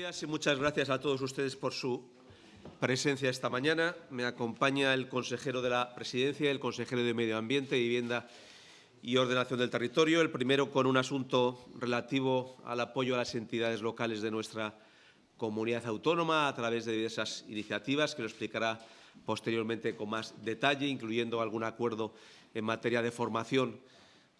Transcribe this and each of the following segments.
y muchas gracias a todos ustedes por su presencia esta mañana. Me acompaña el consejero de la Presidencia el consejero de Medio Ambiente, Vivienda y Ordenación del Territorio. El primero con un asunto relativo al apoyo a las entidades locales de nuestra comunidad autónoma a través de diversas iniciativas que lo explicará posteriormente con más detalle, incluyendo algún acuerdo en materia de formación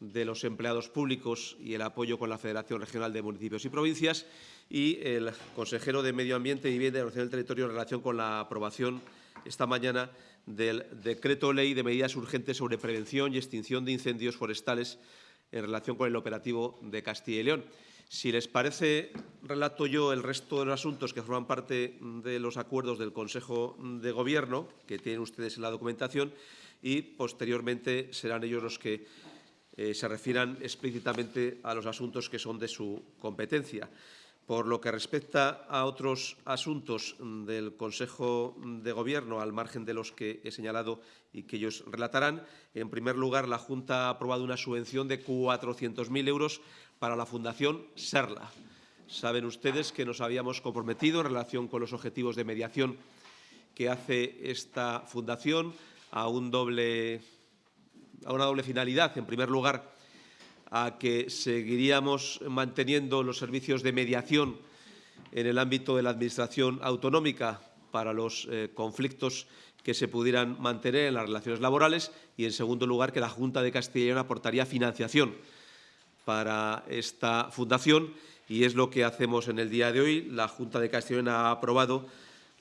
de los empleados públicos y el apoyo con la Federación Regional de Municipios y Provincias y el consejero de Medio Ambiente, Vivienda y del Territorio en relación con la aprobación esta mañana del Decreto Ley de Medidas Urgentes sobre Prevención y Extinción de Incendios Forestales en relación con el operativo de Castilla y León. Si les parece, relato yo el resto de los asuntos que forman parte de los acuerdos del Consejo de Gobierno, que tienen ustedes en la documentación, y posteriormente serán ellos los que eh, se refieran explícitamente a los asuntos que son de su competencia. Por lo que respecta a otros asuntos del Consejo de Gobierno, al margen de los que he señalado y que ellos relatarán, en primer lugar, la Junta ha aprobado una subvención de 400.000 euros para la Fundación SERLA. Saben ustedes que nos habíamos comprometido en relación con los objetivos de mediación que hace esta fundación a un doble a una doble finalidad. En primer lugar, a que seguiríamos manteniendo los servicios de mediación en el ámbito de la Administración autonómica para los eh, conflictos que se pudieran mantener en las relaciones laborales y, en segundo lugar, que la Junta de Castilla y León aportaría financiación para esta fundación y es lo que hacemos en el día de hoy. La Junta de Castilla y León ha aprobado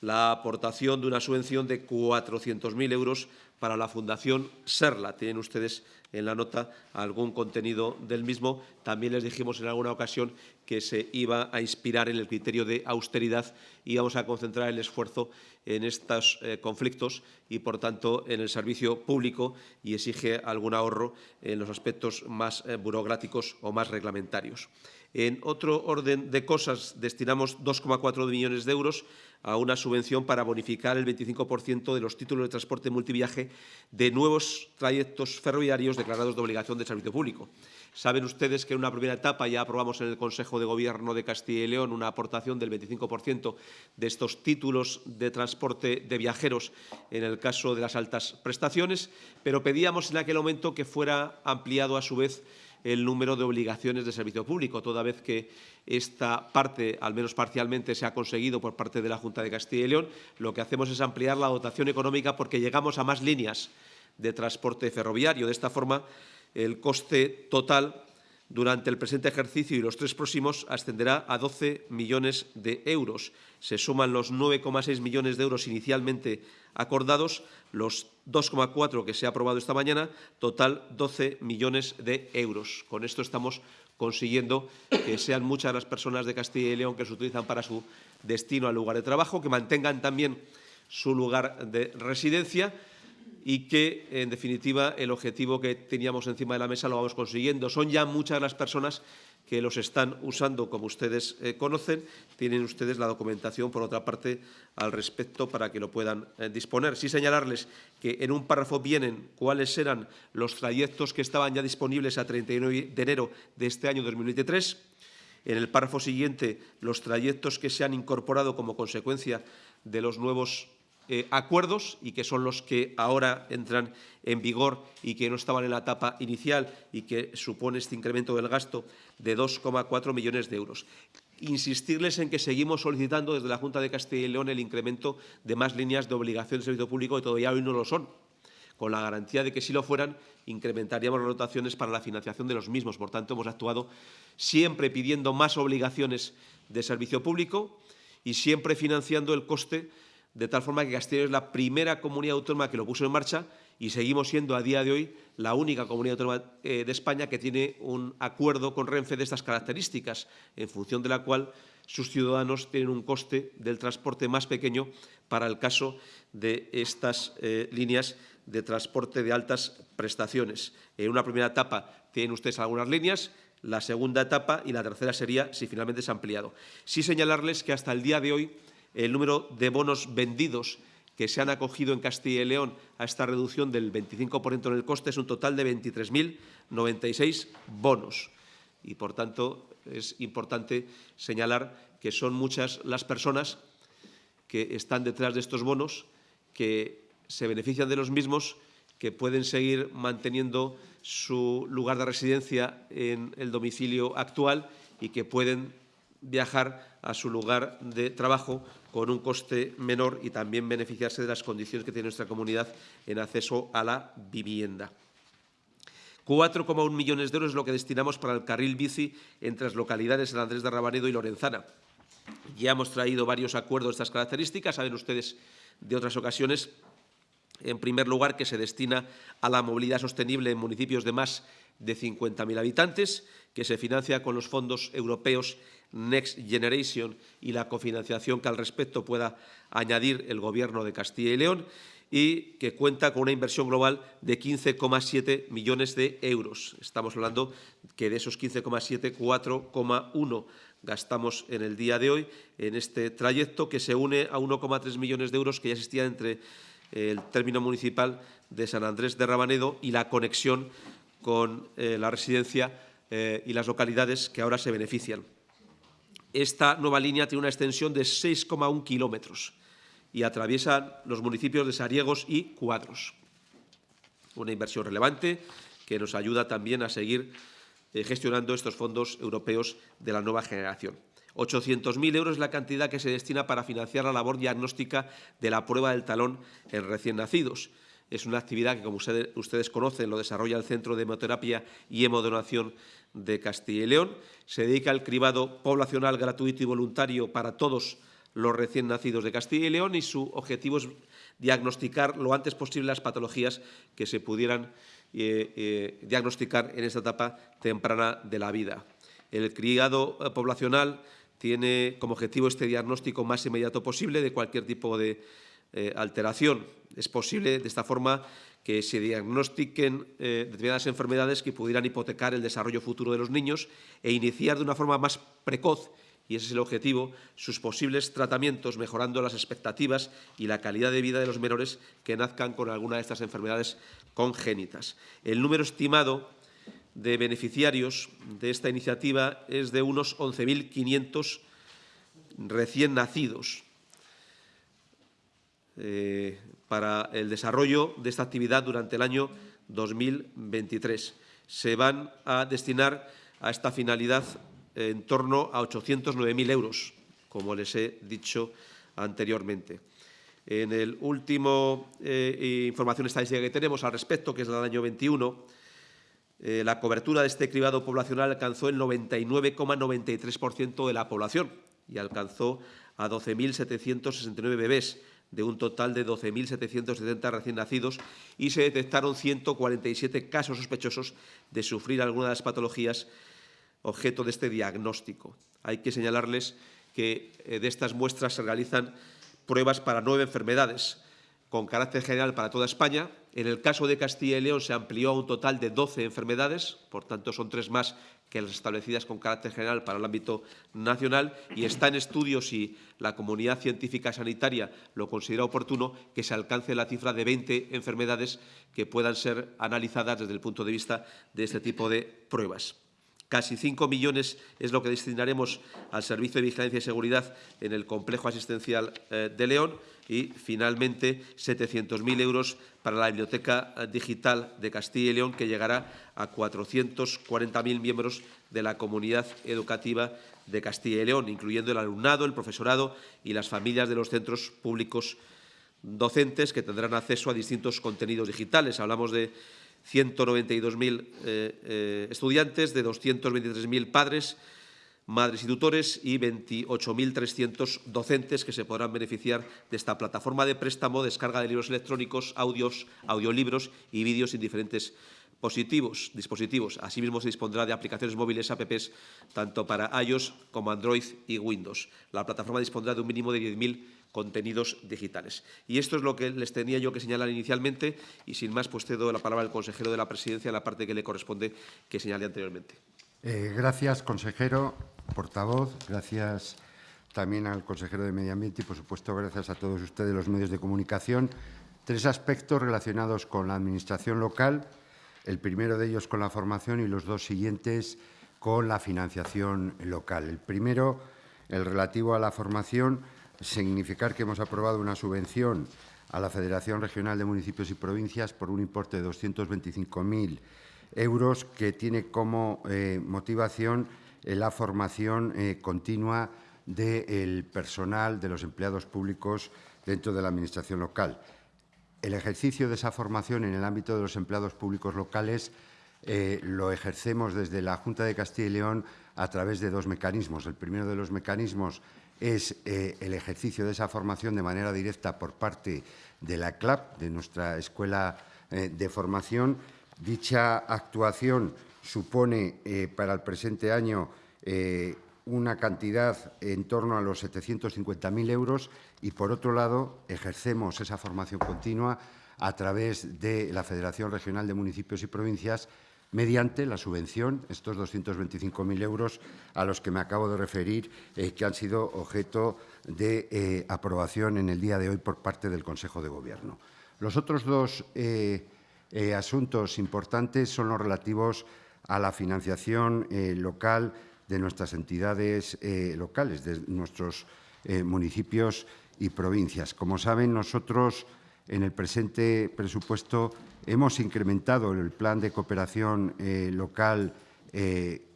la aportación de una subvención de 400.000 euros para la Fundación Serla. Tienen ustedes en la nota algún contenido del mismo. También les dijimos en alguna ocasión que se iba a inspirar en el criterio de austeridad y vamos a concentrar el esfuerzo en estos eh, conflictos y, por tanto, en el servicio público y exige algún ahorro en los aspectos más eh, burocráticos o más reglamentarios. En otro orden de cosas, destinamos 2,4 millones de euros a una subvención para bonificar el 25% de los títulos de transporte multiviaje de nuevos trayectos ferroviarios declarados de obligación de servicio público. Saben ustedes que en una primera etapa ya aprobamos en el Consejo de Gobierno de Castilla y León una aportación del 25% de estos títulos de transporte de viajeros en el caso de las altas prestaciones, pero pedíamos en aquel momento que fuera ampliado a su vez el número de obligaciones de servicio público, toda vez que esta parte, al menos parcialmente, se ha conseguido por parte de la Junta de Castilla y León. Lo que hacemos es ampliar la dotación económica porque llegamos a más líneas de transporte ferroviario. De esta forma, el coste total durante el presente ejercicio y los tres próximos ascenderá a 12 millones de euros. Se suman los 9,6 millones de euros inicialmente acordados, los 2,4 que se ha aprobado esta mañana, total 12 millones de euros. Con esto estamos consiguiendo que sean muchas las personas de Castilla y León que se utilizan para su destino al lugar de trabajo, que mantengan también su lugar de residencia y que, en definitiva, el objetivo que teníamos encima de la mesa lo vamos consiguiendo. Son ya muchas las personas que los están usando, como ustedes eh, conocen. Tienen ustedes la documentación, por otra parte, al respecto para que lo puedan eh, disponer. Sí señalarles que en un párrafo vienen cuáles eran los trayectos que estaban ya disponibles a 31 de enero de este año 2023. En el párrafo siguiente, los trayectos que se han incorporado como consecuencia de los nuevos eh, acuerdos y que son los que ahora entran en vigor y que no estaban en la etapa inicial y que supone este incremento del gasto de 2,4 millones de euros. Insistirles en que seguimos solicitando desde la Junta de Castilla y León el incremento de más líneas de obligación de servicio público que todavía hoy no lo son con la garantía de que si lo fueran, incrementaríamos las dotaciones para la financiación de los mismos. Por tanto, hemos actuado siempre pidiendo más obligaciones de servicio público y siempre financiando el coste de tal forma que Castilla es la primera comunidad autónoma que lo puso en marcha y seguimos siendo a día de hoy la única comunidad autónoma eh, de España que tiene un acuerdo con Renfe de estas características, en función de la cual sus ciudadanos tienen un coste del transporte más pequeño para el caso de estas eh, líneas de transporte de altas prestaciones. En una primera etapa tienen ustedes algunas líneas, la segunda etapa y la tercera sería si finalmente se ha ampliado. Sí señalarles que hasta el día de hoy el número de bonos vendidos que se han acogido en Castilla y León a esta reducción del 25% en el coste es un total de 23.096 bonos. Y, por tanto, es importante señalar que son muchas las personas que están detrás de estos bonos, que se benefician de los mismos, que pueden seguir manteniendo su lugar de residencia en el domicilio actual y que pueden viajar a su lugar de trabajo con un coste menor y también beneficiarse de las condiciones que tiene nuestra comunidad en acceso a la vivienda. 4,1 millones de euros es lo que destinamos para el carril bici entre las localidades San Andrés de Rabanedo y Lorenzana. Ya hemos traído varios acuerdos de estas características, saben ustedes de otras ocasiones, en primer lugar, que se destina a la movilidad sostenible en municipios de más de 50.000 habitantes, que se financia con los fondos europeos Next Generation y la cofinanciación que al respecto pueda añadir el Gobierno de Castilla y León y que cuenta con una inversión global de 15,7 millones de euros. Estamos hablando que de esos 15,7, 4,1 gastamos en el día de hoy en este trayecto que se une a 1,3 millones de euros que ya existían entre el término municipal de San Andrés de Rabanedo y la conexión con eh, la residencia eh, y las localidades que ahora se benefician. Esta nueva línea tiene una extensión de 6,1 kilómetros y atraviesa los municipios de Sariegos y Cuadros. Una inversión relevante que nos ayuda también a seguir eh, gestionando estos fondos europeos de la nueva generación. 800.000 euros es la cantidad que se destina para financiar la labor diagnóstica de la prueba del talón en recién nacidos. Es una actividad que, como ustedes, conocen, lo desarrolla el Centro de Hemoterapia y Hemodonación de Castilla y León. Se dedica al cribado poblacional gratuito y voluntario para todos los recién nacidos de Castilla y León y su objetivo es diagnosticar lo antes posible las patologías que se pudieran eh, eh, diagnosticar en esta etapa temprana de la vida. El criado eh, poblacional tiene como objetivo este diagnóstico más inmediato posible de cualquier tipo de alteración. Es posible, de esta forma, que se diagnostiquen determinadas enfermedades que pudieran hipotecar el desarrollo futuro de los niños e iniciar de una forma más precoz y ese es el objetivo, sus posibles tratamientos, mejorando las expectativas y la calidad de vida de los menores que nazcan con alguna de estas enfermedades congénitas. El número estimado de beneficiarios de esta iniciativa es de unos 11.500 recién nacidos. Eh, para el desarrollo de esta actividad durante el año 2023. Se van a destinar a esta finalidad en torno a 809.000 euros, como les he dicho anteriormente. En el último eh, información estadística que tenemos al respecto, que es la del año 21, eh, la cobertura de este cribado poblacional alcanzó el 99,93% de la población y alcanzó a 12.769 bebés, de un total de 12.770 recién nacidos y se detectaron 147 casos sospechosos de sufrir alguna de las patologías objeto de este diagnóstico. Hay que señalarles que eh, de estas muestras se realizan pruebas para nueve enfermedades, con carácter general para toda España. En el caso de Castilla y León se amplió a un total de 12 enfermedades, por tanto son tres más que las establecidas con carácter general para el ámbito nacional y está en estudio si la comunidad científica sanitaria lo considera oportuno que se alcance la cifra de 20 enfermedades que puedan ser analizadas desde el punto de vista de este tipo de pruebas. Casi 5 millones es lo que destinaremos al Servicio de Vigilancia y Seguridad en el complejo asistencial eh, de León y, finalmente, 700.000 euros para la Biblioteca Digital de Castilla y León, que llegará a 440.000 miembros de la comunidad educativa de Castilla y León, incluyendo el alumnado, el profesorado y las familias de los centros públicos docentes que tendrán acceso a distintos contenidos digitales. Hablamos de 192.000 eh, eh, estudiantes, de 223.000 padres, madres y tutores y 28.300 docentes que se podrán beneficiar de esta plataforma de préstamo, descarga de libros electrónicos, audios, audiolibros y vídeos en diferentes positivos, dispositivos. Asimismo, se dispondrá de aplicaciones móviles apps tanto para iOS como Android y Windows. La plataforma dispondrá de un mínimo de 10.000 contenidos digitales. Y esto es lo que les tenía yo que señalar inicialmente y sin más pues cedo la palabra al consejero de la presidencia, la parte que le corresponde que señalé anteriormente. Eh, gracias, consejero, portavoz. Gracias también al consejero de Medio Ambiente y, por supuesto, gracias a todos ustedes, los medios de comunicación. Tres aspectos relacionados con la Administración local, el primero de ellos con la formación y los dos siguientes con la financiación local. El primero el relativo a la formación, significar que hemos aprobado una subvención a la Federación Regional de Municipios y Provincias por un importe de 225.000 euros que tiene como eh, motivación eh, la formación eh, continua del personal, de los empleados públicos dentro de la Administración local. El ejercicio de esa formación en el ámbito de los empleados públicos locales lo ejercemos desde la Junta de Castilla y León a través de dos mecanismos. El primero de los mecanismos es el ejercicio de esa formación de manera directa por parte de la CLAP, de nuestra Escuela de Formación, Dicha actuación supone eh, para el presente año eh, una cantidad en torno a los 750.000 euros y, por otro lado, ejercemos esa formación continua a través de la Federación Regional de Municipios y Provincias mediante la subvención, estos 225.000 euros a los que me acabo de referir, eh, que han sido objeto de aprobación en el día de hoy por parte del Consejo de Gobierno. Los otros dos asuntos importantes son los relativos a la financiación eh, local de nuestras entidades eh, locales, de nuestros municipios y provincias. Como saben, nosotros en el presente presupuesto hemos incrementado el plan de cooperación local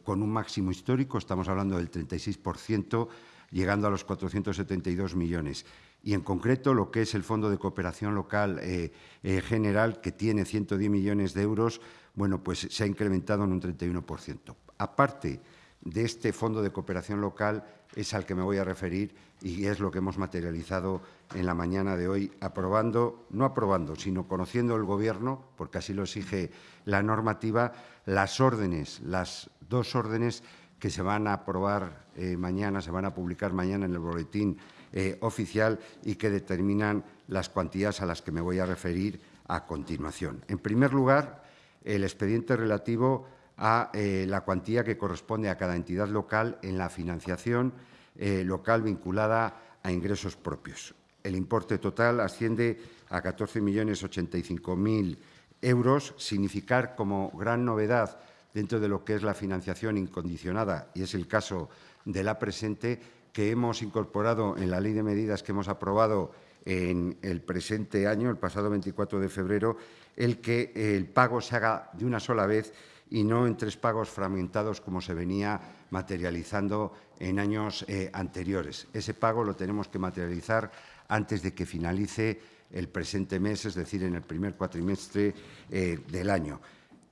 con un máximo histórico, estamos hablando del 36%, llegando a los 472 millones y en concreto lo que es el Fondo de Cooperación Local eh, eh, General, que tiene 110 millones de euros, bueno, pues se ha incrementado en un 31%. Aparte de este Fondo de Cooperación Local es al que me voy a referir y es lo que hemos materializado en la mañana de hoy, aprobando, no aprobando, sino conociendo el Gobierno, porque así lo exige la normativa, las órdenes, las dos órdenes que se van a aprobar eh, mañana, se van a publicar mañana en el boletín eh, oficial y que determinan las cuantías a las que me voy a referir a continuación. En primer lugar, el expediente relativo a eh, la cuantía que corresponde a cada entidad local en la financiación local vinculada a ingresos propios. El importe total asciende a 14.085.000 euros, significar como gran novedad dentro de lo que es la financiación incondicionada, y es el caso de la presente, que hemos incorporado en la ley de medidas que hemos aprobado en el presente año, el pasado 24 de febrero, el que el pago se haga de una sola vez y no en tres pagos fragmentados como se venía materializando en años eh, anteriores. Ese pago lo tenemos que materializar antes de que finalice el presente mes, es decir, en el primer cuatrimestre eh, del año.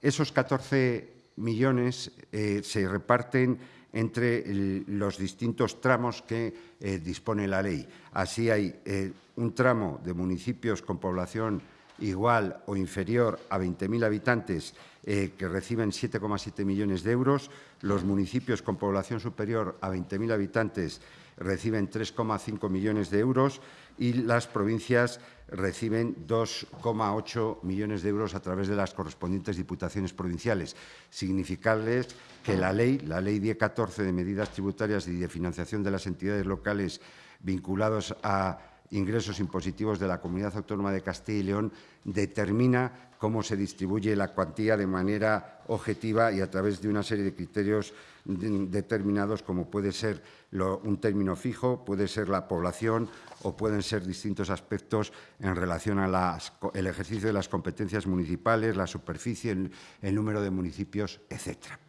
Esos 14 millones eh, se reparten entre los distintos tramos que eh, dispone la ley. Así hay eh, un tramo de municipios con población igual o inferior a 20.000 habitantes que reciben 7,7 millones de euros, los municipios con población superior a 20.000 habitantes reciben 3,5 millones de euros y las provincias reciben 2,8 millones de euros a través de las correspondientes diputaciones provinciales. Significarles que la ley, la Ley 1014 de medidas tributarias y de financiación de las entidades locales vinculados a ingresos impositivos de la Comunidad Autónoma de Castilla y León determina cómo se distribuye la cuantía de manera objetiva y a través de una serie de criterios determinados como puede ser un término fijo, puede ser la población o pueden ser distintos aspectos en relación al ejercicio de las competencias municipales, la superficie, el, el número de municipios, etcétera.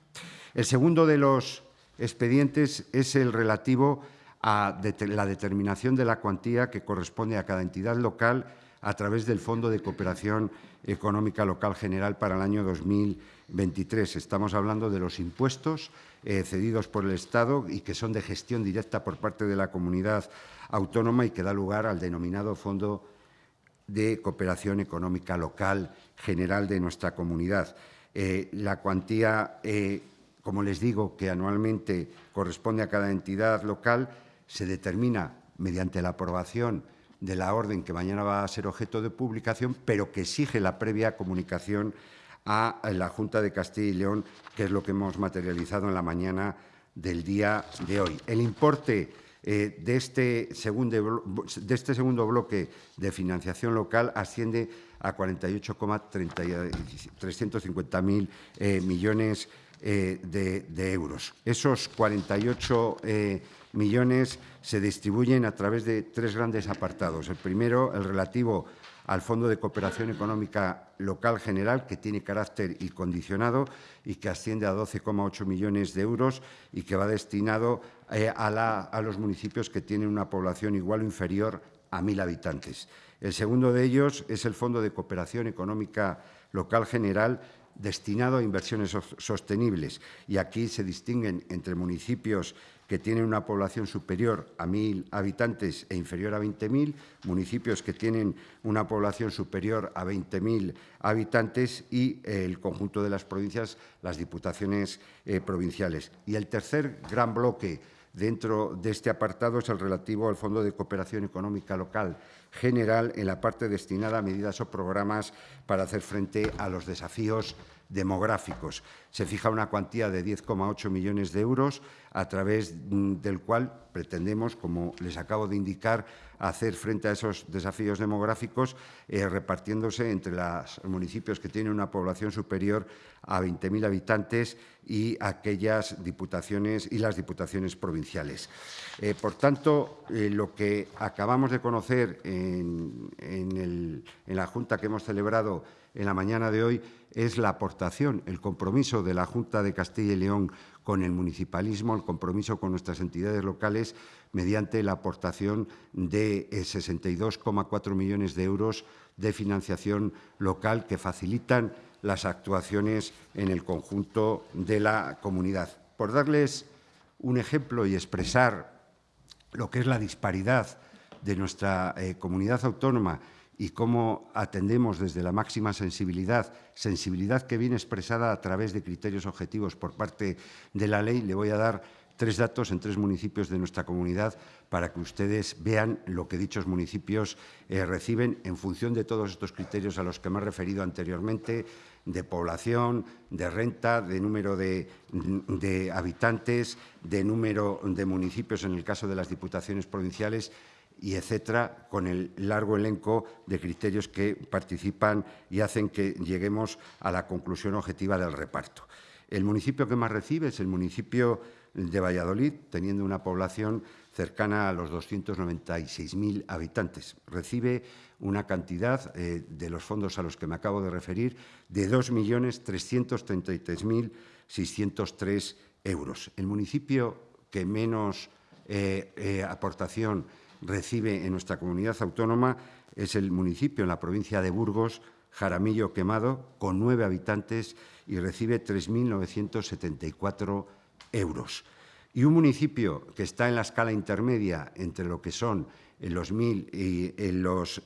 El segundo de los expedientes es el relativo a la determinación de la cuantía que corresponde a cada entidad local a través del Fondo de Cooperación Económica Local General para el año 2023. Estamos hablando de los impuestos eh, cedidos por el Estado y que son de gestión directa por parte de la comunidad autónoma y que da lugar al denominado Fondo de Cooperación Económica Local General de nuestra comunidad. Eh, la cuantía, eh, como les digo, que anualmente corresponde a cada entidad local, se determina mediante la aprobación de la orden que mañana va a ser objeto de publicación, pero que exige la previa comunicación a la Junta de Castilla y León, que es lo que hemos materializado en la mañana del día de hoy. El importe eh, de, este segundo, de este segundo bloque de financiación local asciende a 48,350.000 eh, millones eh, de, euros. Esos 48 millones se distribuyen a través de tres grandes apartados. El primero, el relativo al Fondo de Cooperación Económica Local General, que tiene carácter incondicionado y que asciende a 12,8 millones de euros y que va destinado eh, a, los municipios que tienen una población igual o inferior a mil habitantes. El segundo de ellos es el Fondo de Cooperación Económica Local General, destinado a inversiones sostenibles. Y aquí se distinguen entre municipios que tienen una población superior a 1.000 habitantes e inferior a 20.000, municipios que tienen una población superior a 20.000 habitantes y eh, el conjunto de las provincias, las diputaciones eh, provinciales. Y el tercer gran bloque dentro de este apartado es el relativo al Fondo de Cooperación Económica Local General en la parte destinada a medidas o programas para hacer frente a los desafíos demográficos. Se fija una cuantía de 10,8 millones de euros, a través mm, del cual pretendemos, como les acabo de indicar, hacer frente a esos desafíos demográficos, eh, repartiéndose entre los municipios que tienen una población superior a 20.000 habitantes y aquellas diputaciones y las diputaciones provinciales. Eh, por tanto, eh, lo que acabamos de conocer en, en la Junta que hemos celebrado en la mañana de hoy es la aportación, el compromiso de la Junta de Castilla y León con el municipalismo, el compromiso con nuestras entidades locales mediante la aportación de 62,4 eh, millones de euros de financiación local que facilitan las actuaciones en el conjunto de la comunidad. Por darles un ejemplo y expresar lo que es la disparidad de nuestra eh, comunidad autónoma y cómo atendemos desde la máxima sensibilidad, sensibilidad que viene expresada a través de criterios objetivos por parte de la ley, le voy a dar tres datos en tres municipios de nuestra comunidad para que ustedes vean lo que dichos municipios eh, reciben en función de todos estos criterios a los que me he referido anteriormente, de población, de renta, de número de, de habitantes, de número de municipios en el caso de las diputaciones provinciales y etcétera, con el largo elenco de criterios que participan y hacen que lleguemos a la conclusión objetiva del reparto. El municipio que más recibe es el municipio de Valladolid, teniendo una población cercana a los 296.000 habitantes. Recibe una cantidad eh, de los fondos a los que me acabo de referir de 2.333.603 euros. El municipio que menos eh, eh, aportación recibe en nuestra comunidad autónoma es el municipio en la provincia de Burgos, Jaramillo Quemado, con nueve habitantes y recibe 3.974 euros. Y un municipio que está en la escala intermedia entre lo que son los mil y, los,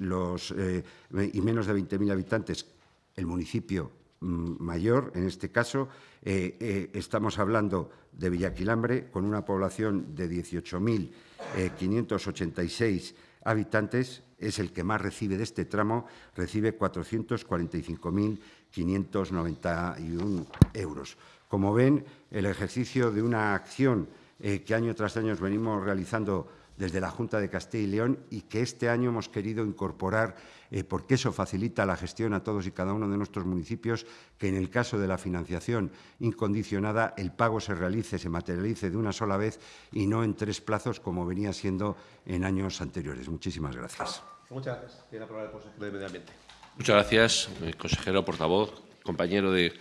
eh, y menos de 20.000 habitantes, el municipio mayor, en este caso, eh, eh, estamos hablando de Villaquilambre, con una población de 18.586 habitantes, es el que más recibe de este tramo, recibe 445.591 euros. Como ven, el ejercicio de una acción eh, que año tras año venimos realizando desde la Junta de Castilla y León y que este año hemos querido incorporar, eh, porque eso facilita la gestión a todos y cada uno de nuestros municipios, que en el caso de la financiación incondicionada el pago se realice, se materialice de una sola vez y no en tres plazos como venía siendo en años anteriores. Muchísimas gracias. Muchas gracias. Tiene la palabra el consejero de Medio Ambiente. Muchas gracias, eh, consejero, portavoz, compañero de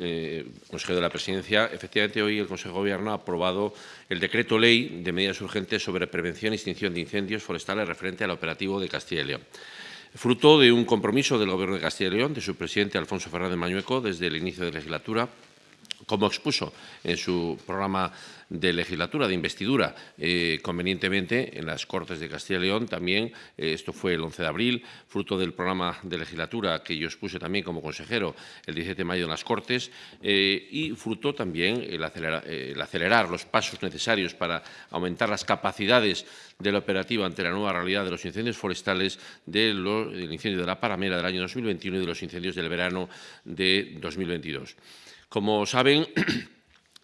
eh, consejero de la Presidencia. Efectivamente, hoy el Consejo de Gobierno ha aprobado el decreto ley de medidas urgentes sobre prevención y extinción de incendios forestales referente al operativo de Castilla y León. Fruto de un compromiso del Gobierno de Castilla y León, de su presidente Alfonso Fernández Mañueco, desde el inicio de la legislatura, como expuso en su programa de legislatura, de investidura, eh, convenientemente en las Cortes de Castilla y León. También, eh, esto fue el 11 de abril, fruto del programa de legislatura que yo expuse también como consejero el 17 de mayo en las Cortes, eh, y fruto también el acelerar, los pasos necesarios para aumentar las capacidades de la operativa ante la nueva realidad de los incendios forestales, del incendio de la Paramera del año 2021 y de los incendios del verano de 2022. Como saben,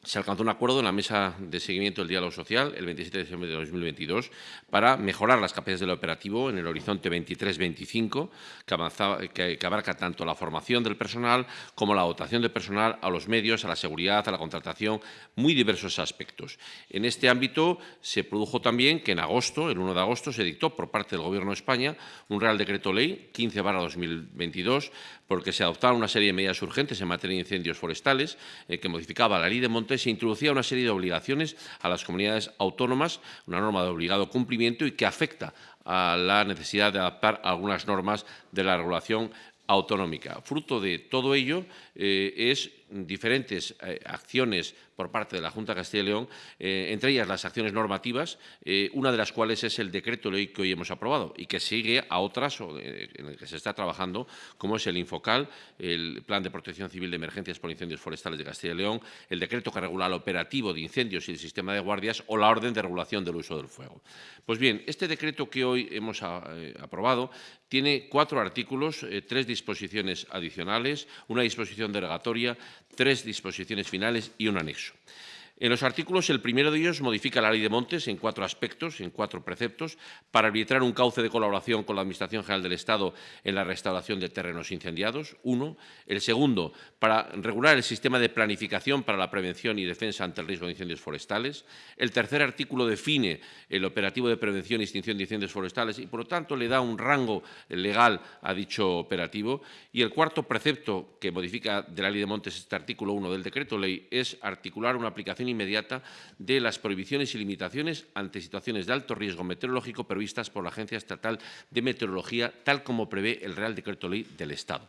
se alcanzó un acuerdo en la mesa de seguimiento del diálogo social el 27 de diciembre de 2022 para mejorar las capacidades del operativo en el horizonte 23-25, que, que, abarca tanto la formación del personal como la dotación de personal a los medios, a la seguridad, a la contratación, muy diversos aspectos. En este ámbito se produjo también que en agosto, el 1 de agosto, se dictó por parte del Gobierno de España un Real Decreto Ley 15-2022 porque se adoptaron una serie de medidas urgentes en materia de incendios forestales eh, que modificaba la Ley de Montes se introducía una serie de obligaciones a las comunidades autónomas, una norma de obligado cumplimiento y que afecta a la necesidad de adaptar algunas normas de la regulación autonómica. Fruto de todo ello eh, es diferentes eh, acciones por parte de la Junta de Castilla y León, eh, entre ellas las acciones normativas, eh, una de las cuales es el decreto ley que hoy hemos aprobado y que sigue a otras en el que se está trabajando, como es el Infocal, el Plan de Protección Civil de Emergencias por Incendios Forestales de Castilla y León, el decreto que regula el operativo de incendios y el sistema de guardias o la orden de regulación del uso del fuego. Pues bien, este decreto que hoy hemos aprobado tiene cuatro artículos, tres disposiciones adicionales, una disposición derogatoria, tres disposiciones finales y un anexo. En los artículos, el primero de ellos modifica la Ley de Montes en cuatro aspectos, en cuatro preceptos, para arbitrar un cauce de colaboración con la Administración General del Estado en la restauración de terrenos incendiados, uno. El segundo, para regular el sistema de planificación para la prevención y defensa ante el riesgo de incendios forestales. El tercer artículo define el operativo de prevención y extinción de incendios forestales y, por lo tanto, le da un rango legal a dicho operativo. Y el cuarto precepto que modifica de la Ley de Montes este artículo 1 del decreto ley es articular una aplicación inmediata de las prohibiciones y limitaciones ante situaciones de alto riesgo meteorológico previstas por la Agencia Estatal de Meteorología, tal como prevé el Real Decreto Ley del Estado.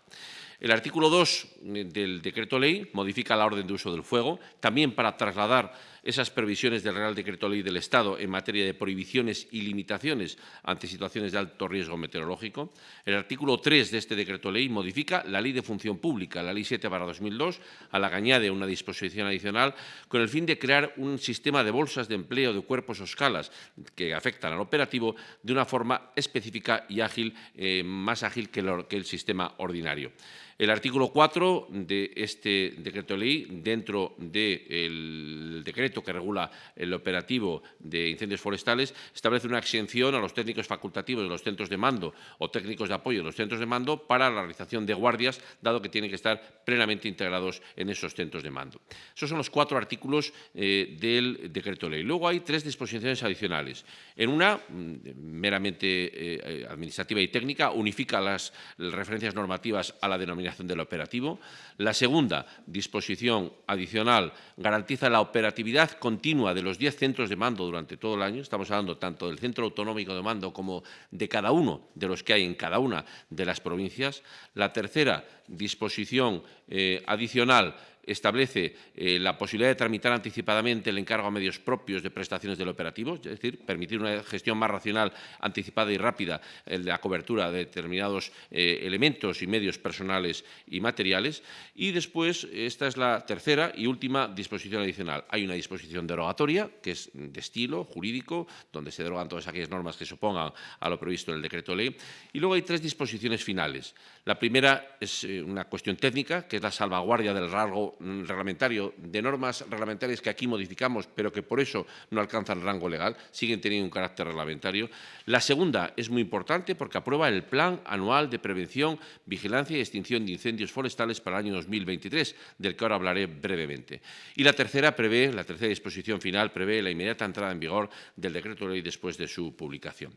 El artículo 2 del decreto ley modifica la orden de uso del fuego, también para trasladar esas previsiones del Real Decreto Ley del Estado en materia de prohibiciones y limitaciones ante situaciones de alto riesgo meteorológico. El artículo 3 de este Decreto Ley modifica la Ley de Función Pública, la Ley 7 2002, a la que añade una disposición adicional con el fin de crear un sistema de bolsas de empleo de cuerpos o escalas que afectan al operativo de una forma específica y ágil, eh, más ágil que el sistema ordinario. El artículo 4 de este decreto ley, dentro del decreto que regula el operativo de incendios forestales, establece una exención a los técnicos facultativos de los centros de mando o técnicos de apoyo de los centros de mando para la realización de guardias, dado que tienen que estar plenamente integrados en esos centros de mando. Esos son los cuatro artículos eh, del decreto ley. Luego hay tres disposiciones adicionales. En una, mm, meramente eh, eh, administrativa y técnica, unifica las referencias normativas a la denominación del operativo. La segunda disposición adicional garantiza la operatividad continua de los 10 centros de mando durante todo el año. Estamos hablando tanto del centro autonómico de mando como de cada uno de los que hay en cada una de las provincias. La tercera disposición eh, adicional establece eh, la posibilidad de tramitar anticipadamente el encargo a medios propios de prestaciones del operativo, es decir, permitir una gestión más racional, anticipada y rápida de la cobertura de determinados eh, elementos y medios personales y materiales. Y después, esta es la tercera y última disposición adicional. Hay una disposición derogatoria, que es de estilo jurídico, donde se derogan todas aquellas normas que se opongan a lo previsto en el decreto ley. Y luego hay tres disposiciones finales. La primera es eh, una cuestión técnica, que es la salvaguardia del rasgo Mm, reglamentario, de normas reglamentarias que aquí modificamos, pero que por eso no alcanzan rango legal, siguen teniendo un carácter reglamentario. La segunda es muy importante porque aprueba el Plan Anual de Prevención, Vigilancia y Extinción de Incendios Forestales para el año 2023, del que ahora hablaré brevemente. Y la tercera prevé, la tercera disposición final, prevé la inmediata entrada en vigor del decreto ley después de su publicación.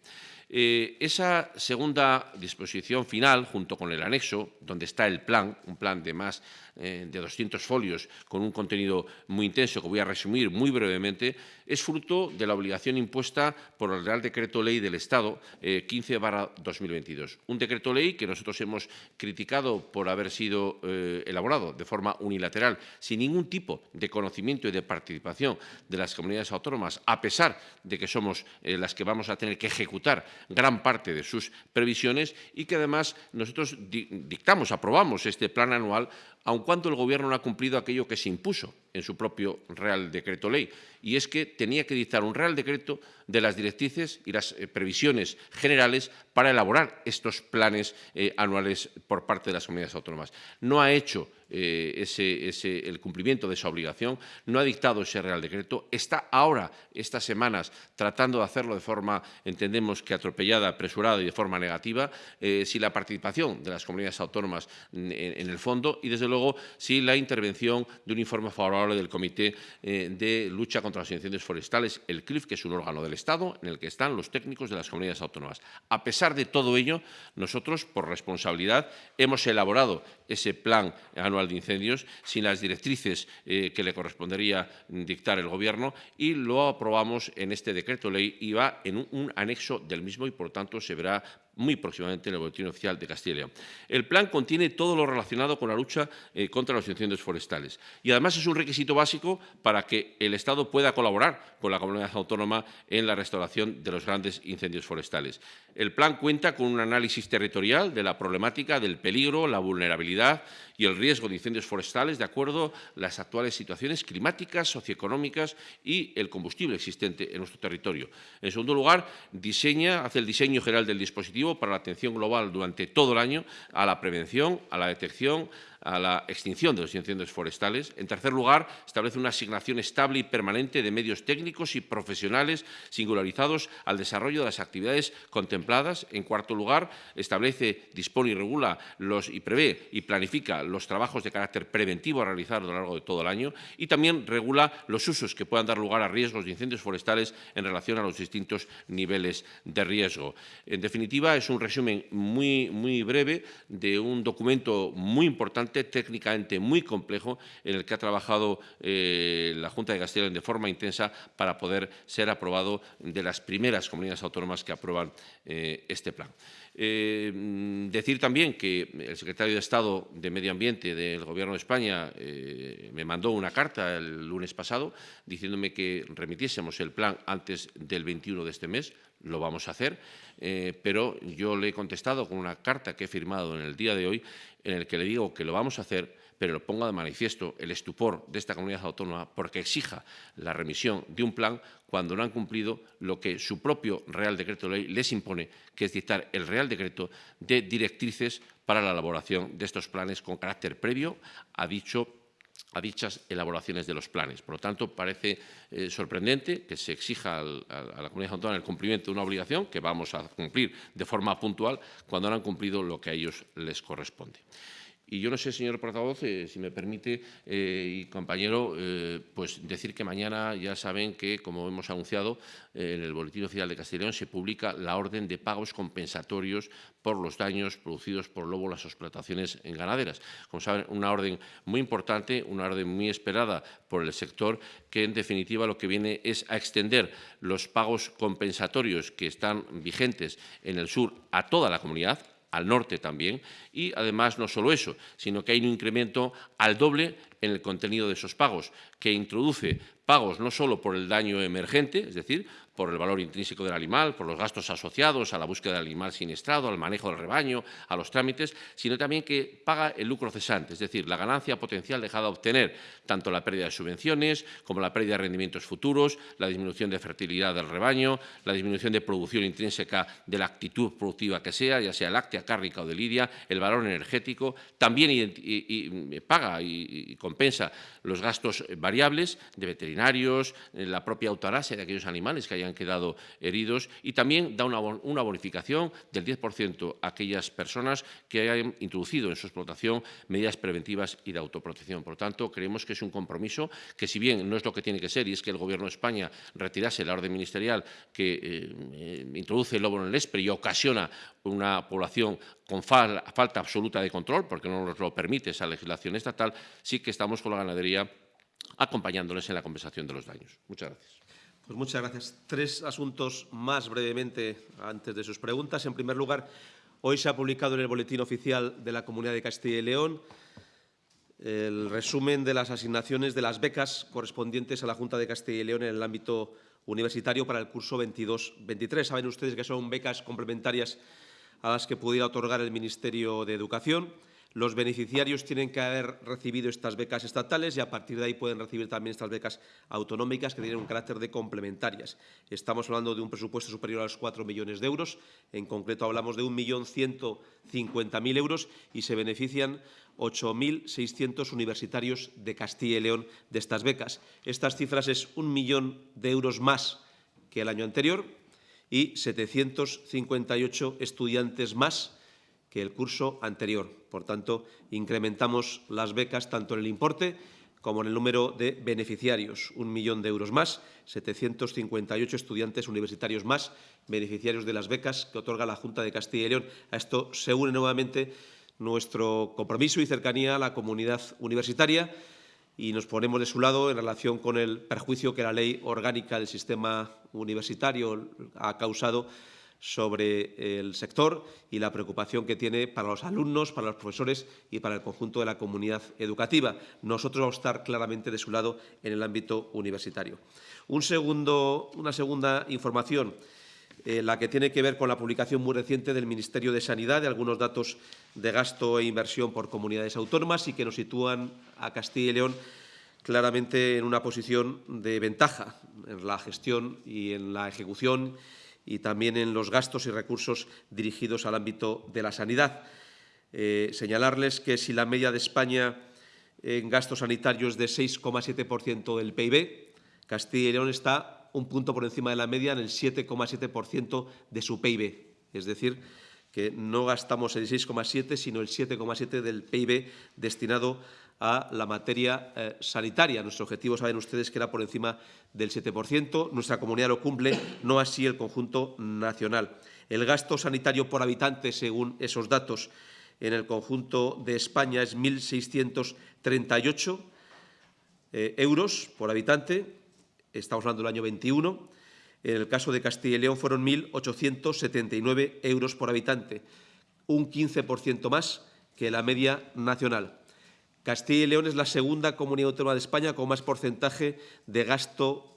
Eh, esa segunda disposición final, junto con el anexo, donde está el plan, un plan de más eh, de 200 folios con un contenido muy intenso que voy a resumir muy brevemente, es fruto de la obligación impuesta por el Real Decreto Ley del Estado 15-2022. Eh, un decreto ley que nosotros hemos criticado por haber sido elaborado de forma unilateral, sin ningún tipo de conocimiento y de participación de las comunidades autónomas, a pesar de que somos las que vamos a tener que ejecutar gran parte de sus previsiones y que además nosotros dictamos, aprobamos este plan anual aun cuando el Gobierno no ha cumplido aquello que se impuso en su propio Real Decreto Ley, y es que tenía que dictar un Real Decreto de las directrices y las eh, previsiones generales para elaborar estos planes eh, anuales por parte de las comunidades autónomas. No ha hecho eh, ese, el cumplimiento de esa obligación, no ha dictado ese Real Decreto, está ahora, estas semanas, tratando de hacerlo de forma, entendemos que atropellada, apresurada y de forma negativa, eh, si la participación de las comunidades autónomas en, en, el fondo y, desde luego, si la intervención de un informe favorable del Comité eh, de Lucha contra los Incendios Forestales, el CLIF, que es un órgano del Estado en el que están los técnicos de las comunidades autónomas. A pesar de todo ello, nosotros, por responsabilidad, hemos elaborado ese plan anual de incendios sin las directrices eh, que le correspondería dictar el Gobierno y lo aprobamos en este decreto ley y va en un, un anexo del mismo y, por tanto, se verá muy próximamente en el Boletín Oficial de Castilla y León. El plan contiene todo lo relacionado con la lucha eh, contra los incendios forestales y además es un requisito básico para que el Estado pueda colaborar con la comunidad autónoma en la restauración de los grandes incendios forestales. El plan cuenta con un análisis territorial de la problemática del peligro, la vulnerabilidad y el riesgo de incendios forestales de acuerdo a las actuales situaciones climáticas, socioeconómicas y el combustible existente en nuestro territorio. En segundo lugar, diseña, hace el diseño general del dispositivo para la atención global durante todo el año a la prevención, a la detección, a la extinción de los incendios forestales. En tercer lugar, establece una asignación estable y permanente de medios técnicos y profesionales singularizados al desarrollo de las actividades contempladas. En cuarto lugar, establece, dispone y regula los, y prevé y planifica los trabajos de carácter preventivo a realizar a lo largo de todo el año y también regula los usos que puedan dar lugar a riesgos de incendios forestales en relación a los distintos niveles de riesgo. En definitiva, es un resumen muy, muy breve de un documento muy importante técnicamente muy complejo, en el que ha trabajado eh, la Junta de Castilla de forma intensa para poder ser aprobado de las primeras comunidades autónomas que aprueban eh, este plan. Eh, decir también que el secretario de Estado de Medio Ambiente del Gobierno de España eh, me mandó una carta el lunes pasado diciéndome que remitiésemos el plan antes del 21 de este mes. Lo vamos a hacer, eh, pero yo le he contestado con una carta que he firmado en el día de hoy en el que le digo que lo vamos a hacer pero ponga de manifiesto el estupor de esta comunidad autónoma porque exija la remisión de un plan cuando no han cumplido lo que su propio Real Decreto de Ley les impone, que es dictar el Real Decreto de directrices para la elaboración de estos planes con carácter previo a dichas elaboraciones de los planes. Por lo tanto, parece eh, sorprendente que se exija a la comunidad autónoma el cumplimiento de una obligación que vamos a cumplir de forma puntual cuando no han cumplido lo que a ellos les corresponde. Y yo no sé, señor portavoz, eh, si me permite, eh, y compañero, eh, pues decir que mañana ya saben que, como hemos anunciado, en el Boletín Oficial de Castellón se publica la orden de pagos compensatorios por los daños producidos por lobo en las explotaciones en ganaderas. Como saben, una orden muy importante, una orden muy esperada por el sector, que en definitiva lo que viene es a extender los pagos compensatorios que están vigentes en el sur a toda la comunidad, al norte también, y además no solo eso, sino que hay un incremento al doble en el contenido de esos pagos, que introduce pagos no solo por el daño emergente, es decir, por el valor intrínseco del animal, por los gastos asociados a la búsqueda del animal siniestrado, al manejo del rebaño, a los trámites, sino también que paga el lucro cesante, es decir, la ganancia potencial dejada de obtener, tanto la pérdida de subvenciones como la pérdida de rendimientos futuros, la disminución de fertilidad del rebaño, la disminución de producción intrínseca de la actitud productiva que sea, ya sea láctea, cárnica o de lidia, el valor energético, también paga y, compensa los gastos variables de veterinarios, la propia eutanasia de aquellos animales que hayan han quedado heridos y también da una, bonificación del 10% a aquellas personas que hayan introducido en su explotación medidas preventivas y de autoprotección. Por tanto, creemos que es un compromiso que, si bien no es lo que tiene que ser, y es que el Gobierno de España retirase la orden ministerial que eh, introduce el lobo en el ESPRE y ocasiona una población con fal falta absoluta de control, porque no nos lo permite esa legislación estatal, sí que estamos con la ganadería acompañándoles en la compensación de los daños. Muchas gracias. Pues muchas gracias. Tres asuntos más brevemente antes de sus preguntas. En primer lugar, hoy se ha publicado en el Boletín Oficial de la Comunidad de Castilla y León el resumen de las asignaciones de las becas correspondientes a la Junta de Castilla y León en el ámbito universitario para el curso 22-23. Saben ustedes que son becas complementarias a las que pudiera otorgar el Ministerio de Educación. Los beneficiarios tienen que haber recibido estas becas estatales y a partir de ahí pueden recibir también estas becas autonómicas que tienen un carácter de complementarias. Estamos hablando de un presupuesto superior a los 4 millones de euros. En concreto hablamos de 1.150.000 euros y se benefician 8.600 universitarios de Castilla y León de estas becas. Estas cifras es un millón de euros más que el año anterior y 758 estudiantes más que el curso anterior. Por tanto, incrementamos las becas tanto en el importe como en el número de beneficiarios. Un millón de euros más, 758 estudiantes universitarios más, beneficiarios de las becas que otorga la Junta de Castilla y León. A esto se une nuevamente nuestro compromiso y cercanía a la comunidad universitaria y nos ponemos de su lado en relación con el perjuicio que la ley orgánica del sistema universitario ha causado sobre el sector y la preocupación que tiene para los alumnos, para los profesores y para el conjunto de la comunidad educativa. Nosotros vamos a estar claramente de su lado en el ámbito universitario. Un segundo, una segunda información, eh, la que tiene que ver con la publicación muy reciente del Ministerio de Sanidad de algunos datos de gasto e inversión por comunidades autónomas y que nos sitúan a Castilla y León claramente en una posición de ventaja en la gestión y en la ejecución y también en los gastos y recursos dirigidos al ámbito de la sanidad. Eh, señalarles que si la media de España en gastos sanitarios es de 6,7% del PIB, Castilla y León está un punto por encima de la media en el 7,7% de su PIB. Es decir, que no gastamos el 6,7, sino el 7,7 del PIB destinado a la materia eh, sanitaria. Nuestro objetivo, saben ustedes, que era por encima del 7%. Nuestra comunidad lo cumple, no así el conjunto nacional. El gasto sanitario por habitante, según esos datos, en el conjunto de España es 1.638 eh, euros por habitante. Estamos hablando del año 21. En el caso de Castilla y León fueron 1.879 euros por habitante, un 15% más que la media nacional. Castilla y León es la segunda comunidad autónoma de España con más porcentaje de gasto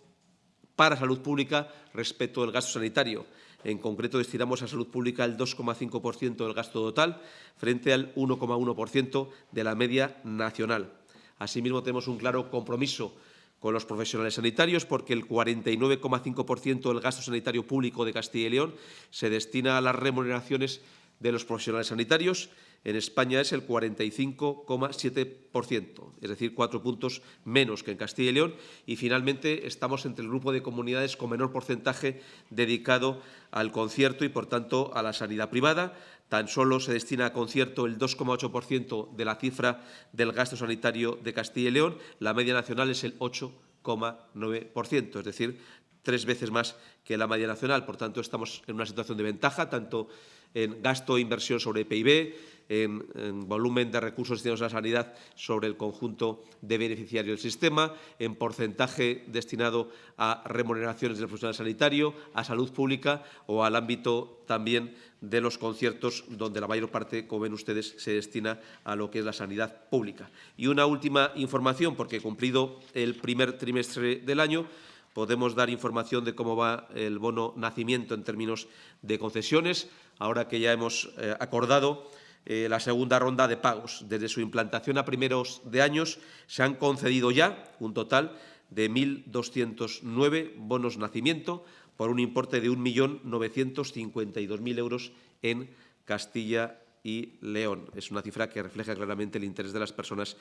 para salud pública respecto del gasto sanitario. En concreto, destinamos a salud pública el 2,5% del gasto total frente al 1,1% de la media nacional. Asimismo, tenemos un claro compromiso con los profesionales sanitarios porque el 49,5% del gasto sanitario público de Castilla y León se destina a las remuneraciones de los profesionales sanitarios en España es el 45,7%, es decir, cuatro puntos menos que en Castilla y León. Y, finalmente, estamos entre el grupo de comunidades con menor porcentaje dedicado al concierto y, por tanto, a la sanidad privada. Tan solo se destina a concierto el 2,8% de la cifra del gasto sanitario de Castilla y León. La media nacional es el 8,9%, es decir, tres veces más que la media nacional. Por tanto, estamos en una situación de ventaja, tanto en gasto e inversión sobre PIB, en, en, volumen de recursos destinados a la sanidad sobre el conjunto de beneficiarios del sistema, en porcentaje destinado a remuneraciones del profesional sanitario, a salud pública o al ámbito también de los conciertos, donde la mayor parte, como ven ustedes, se destina a lo que es la sanidad pública. Y una última información, porque cumplido el primer trimestre del año, podemos dar información de cómo va el bono nacimiento en términos de concesiones, ahora que ya hemos eh, acordado eh, la segunda ronda de pagos. Desde su implantación a primeros de años se han concedido ya un total de 1.209 bonos nacimiento por un importe de 1.952.000 euros en Castilla y León. Es una cifra que refleja claramente el interés de las personas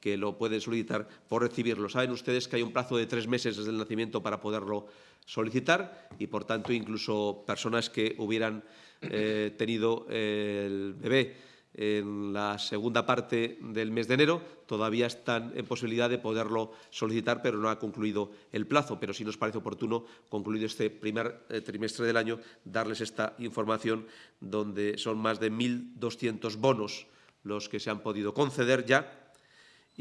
que lo pueden solicitar por recibirlo. Saben ustedes que hay un plazo de tres meses desde el nacimiento para poderlo solicitar y, por tanto, incluso personas que hubieran eh, tenido el bebé en la segunda parte del mes de enero, todavía están en posibilidad de poderlo solicitar, pero no ha concluido el plazo. Pero sí nos parece oportuno, concluido este primer eh, trimestre del año, darles esta información donde son más de 1.200 bonos los que se han podido conceder ya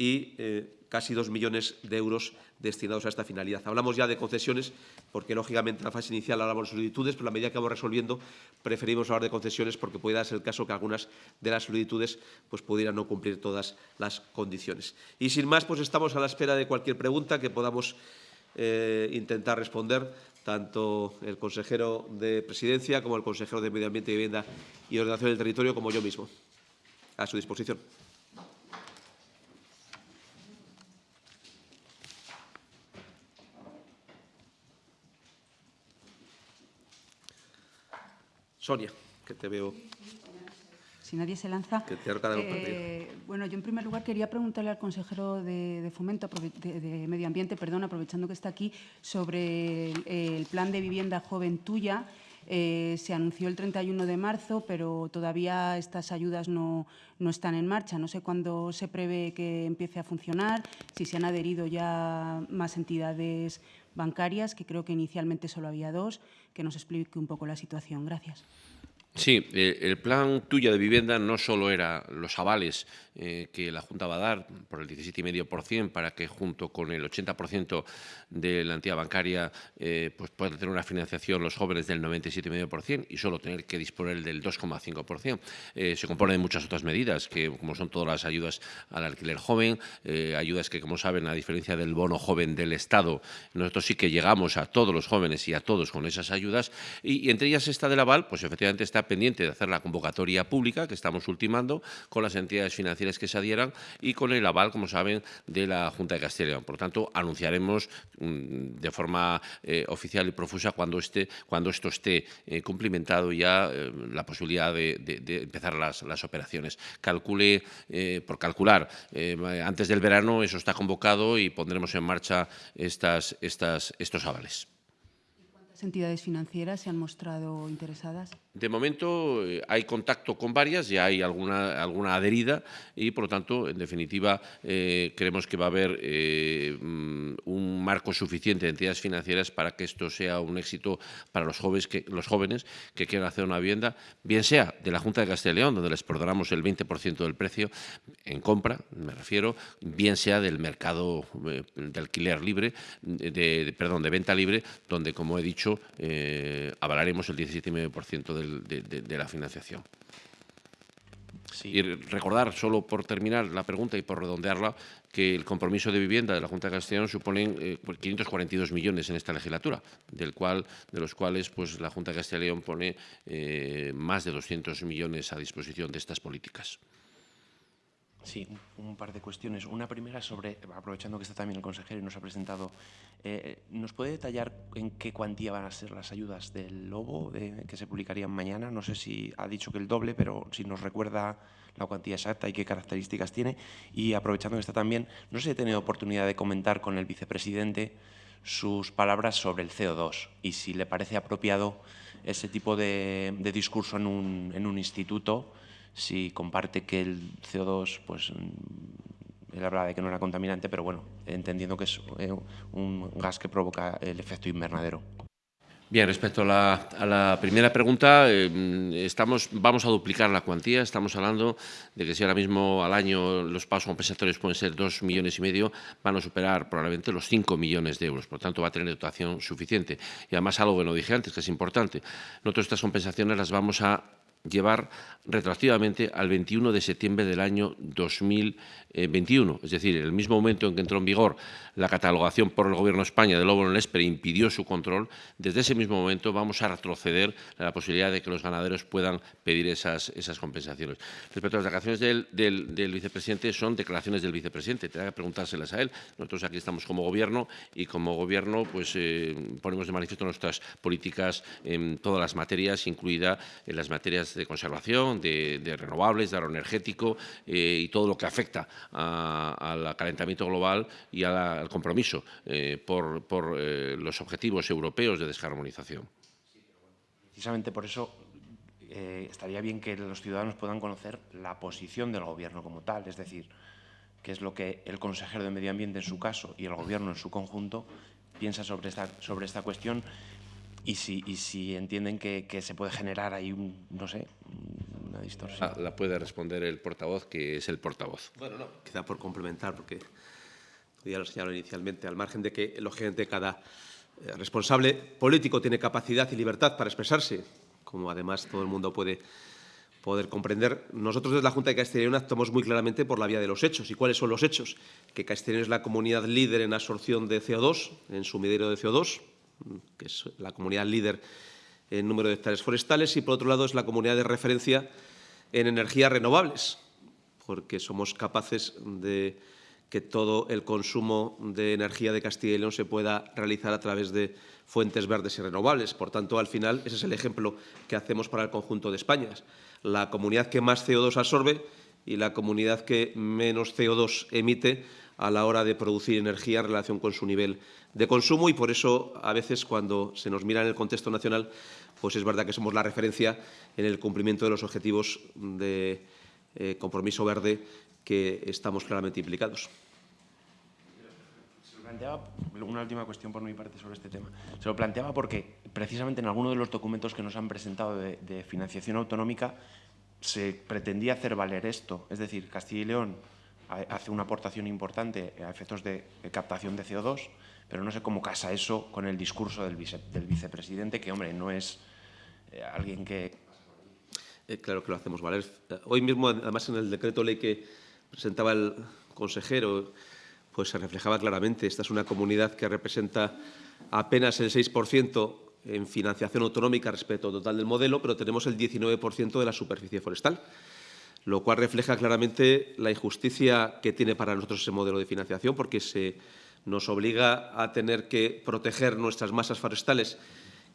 eh, casi dos millones de euros destinados a esta finalidad. Hablamos ya de concesiones, porque lógicamente en la fase inicial hablamos de solicitudes, pero a medida que vamos resolviendo preferimos hablar de concesiones porque puede darse el caso que algunas de las solicitudes pues, pudieran no cumplir todas las condiciones. Y sin más, pues estamos a la espera de cualquier pregunta que podamos eh, intentar responder tanto el consejero de Presidencia como el consejero de Medio Ambiente y Vivienda y Ordenación del Territorio como yo mismo. a su disposición. Sonia, que te veo. Si nadie se lanza. Que te eh, bueno, yo en primer lugar quería preguntarle al consejero de, Fomento, de, Medio Ambiente, perdón, aprovechando que está aquí, sobre el, plan de vivienda joven tuya. Eh, se anunció el 31 de marzo, pero todavía estas ayudas no, no, están en marcha. No sé cuándo se prevé que empiece a funcionar, si se han adherido ya más entidades bancarias, que creo que inicialmente solo había dos, que nos explique un poco la situación. Gracias. Sí, eh, el plan tuya de vivienda no solo era los avales eh, que la Junta va a dar por el 17,5% para que junto con el 80% de la entidad bancaria eh, pues puedan tener una financiación los jóvenes del 97,5% y solo tener que disponer del 2,5%. se compone de muchas otras medidas, que como son todas las ayudas al alquiler joven, ayudas que, como saben, a diferencia del bono joven del Estado, nosotros sí que llegamos a todos los jóvenes y a todos con esas ayudas y, entre ellas esta del aval, pues efectivamente está pendiente de hacer la convocatoria pública que estamos ultimando con las entidades financieras que se adhieran y con el aval, como saben, de la Junta de Castilla y León. Por tanto, anunciaremos mm, de forma eh, oficial y profusa cuando, esté, cuando esto esté eh, cumplimentado ya eh, la posibilidad de, empezar las, las, operaciones. Calcule, por calcular, antes del verano eso está convocado y pondremos en marcha estas, estas, estos avales. ¿Cuántas entidades financieras se han mostrado interesadas? De momento eh, hay contacto con varias, ya hay alguna, alguna adherida y, por lo tanto, en definitiva, eh, creemos que va a haber eh, mm, un marco suficiente de entidades financieras para que esto sea un éxito para los jóvenes que, los jóvenes que quieran hacer una vivienda, bien sea de la Junta de Castilla y León, donde les perdonamos el 20% del precio en compra, me refiero, bien sea del mercado de alquiler libre, de, perdón, de venta libre, donde, como he dicho, avalaremos el 17,5% de, la financiación. Y recordar, solo por terminar la pregunta y por redondearla, que el compromiso de vivienda de la Junta de Castellón supone 542 millones en esta legislatura, del cual, de los cuales pues, la Junta de León pone eh, más de 200 millones a disposición de estas políticas. Sí, un, par de cuestiones. Una primera sobre, aprovechando que está también el consejero y nos ha presentado, eh, ¿nos puede detallar en qué cuantía van a ser las ayudas del Lobo que se publicarían mañana? No sé si ha dicho que el doble, pero si nos recuerda la cuantía exacta y qué características tiene. Y aprovechando que está también, no sé si he tenido oportunidad de comentar con el vicepresidente sus palabras sobre el CO2 y si le parece apropiado ese tipo de, discurso en un, en un instituto si comparte que el CO2, pues mm, él hablaba de que no era contaminante, pero bueno, entendiendo que es eh, un gas que provoca el efecto invernadero. Bien, respecto a la, primera pregunta, eh, estamos, vamos a duplicar la cuantía. Estamos hablando de que si ahora mismo al año los pagos compensatorios pueden ser dos millones y medio, van a superar probablemente los cinco millones de euros. Por tanto, va a tener dotación suficiente. Y además, algo que no dije antes, que es importante, nosotros estas compensaciones las vamos a llevar retroactivamente al 21 de septiembre del año 2021. Es decir, en el mismo momento en que entró en vigor la catalogación por el Gobierno de España del en el impidió su control, desde ese mismo momento vamos a retroceder a la posibilidad de que los ganaderos puedan pedir esas, esas compensaciones. Respecto a las declaraciones del, vicepresidente, son declaraciones del vicepresidente, tendrá que preguntárselas a él. Nosotros aquí estamos como Gobierno y como Gobierno pues, eh, ponemos de manifiesto nuestras políticas en todas las materias, incluida en las materias de conservación, de, renovables, de aeroenergético eh, y todo lo que afecta al calentamiento global y al compromiso eh, por, eh, los objetivos europeos de descarbonización. Precisamente por eso estaría bien que los ciudadanos puedan conocer la posición del Gobierno como tal, es decir, qué es lo que el consejero de Medio Ambiente en su caso y el Gobierno en su conjunto piensa sobre esta, sobre esta cuestión y si, y si entienden que, que, se puede generar ahí, un, no sé, una distorsión. La, puede responder el portavoz, que es el portavoz. Bueno, no, quizá por complementar, porque ya lo señaló inicialmente, al margen de que, lógicamente, cada eh, responsable político tiene capacidad y libertad para expresarse, como además todo el mundo puede poder comprender. Nosotros desde la Junta de Castilla y León actuamos muy claramente por la vía de los hechos. ¿Y cuáles son los hechos? Que Castilla y León es la comunidad líder en absorción de CO2, en sumidero de CO2, que es la comunidad líder en número de hectáreas forestales, y por otro lado es la comunidad de referencia en energías renovables, porque somos capaces de que todo el consumo de energía de Castilla y León se pueda realizar a través de fuentes verdes y renovables. Por tanto, al final, ese es el ejemplo que hacemos para el conjunto de España. La comunidad que más CO2 absorbe y la comunidad que menos CO2 emite a la hora de producir energía en relación con su nivel de consumo y por eso a veces cuando se nos mira en el contexto nacional pues es verdad que somos la referencia en el cumplimiento de los objetivos de eh, compromiso verde que estamos claramente implicados. Se lo planteaba, una última cuestión por mi parte sobre este tema. Se lo planteaba porque precisamente en alguno de los documentos que nos han presentado de, de financiación autonómica se pretendía hacer valer esto, es decir, Castilla y León hace una aportación importante a efectos de, captación de CO2, pero no sé cómo casa eso con el discurso del, vicepresidente, que, hombre, no es eh, alguien que... Eh, claro que lo hacemos valer. Hoy mismo, además, en el decreto ley que presentaba el consejero, pues se reflejaba claramente. Esta es una comunidad que representa apenas el 6% en financiación autonómica respecto al total del modelo, pero tenemos el 19% de la superficie forestal lo cual refleja claramente la injusticia que tiene para nosotros ese modelo de financiación, porque se nos obliga a tener que proteger nuestras masas forestales,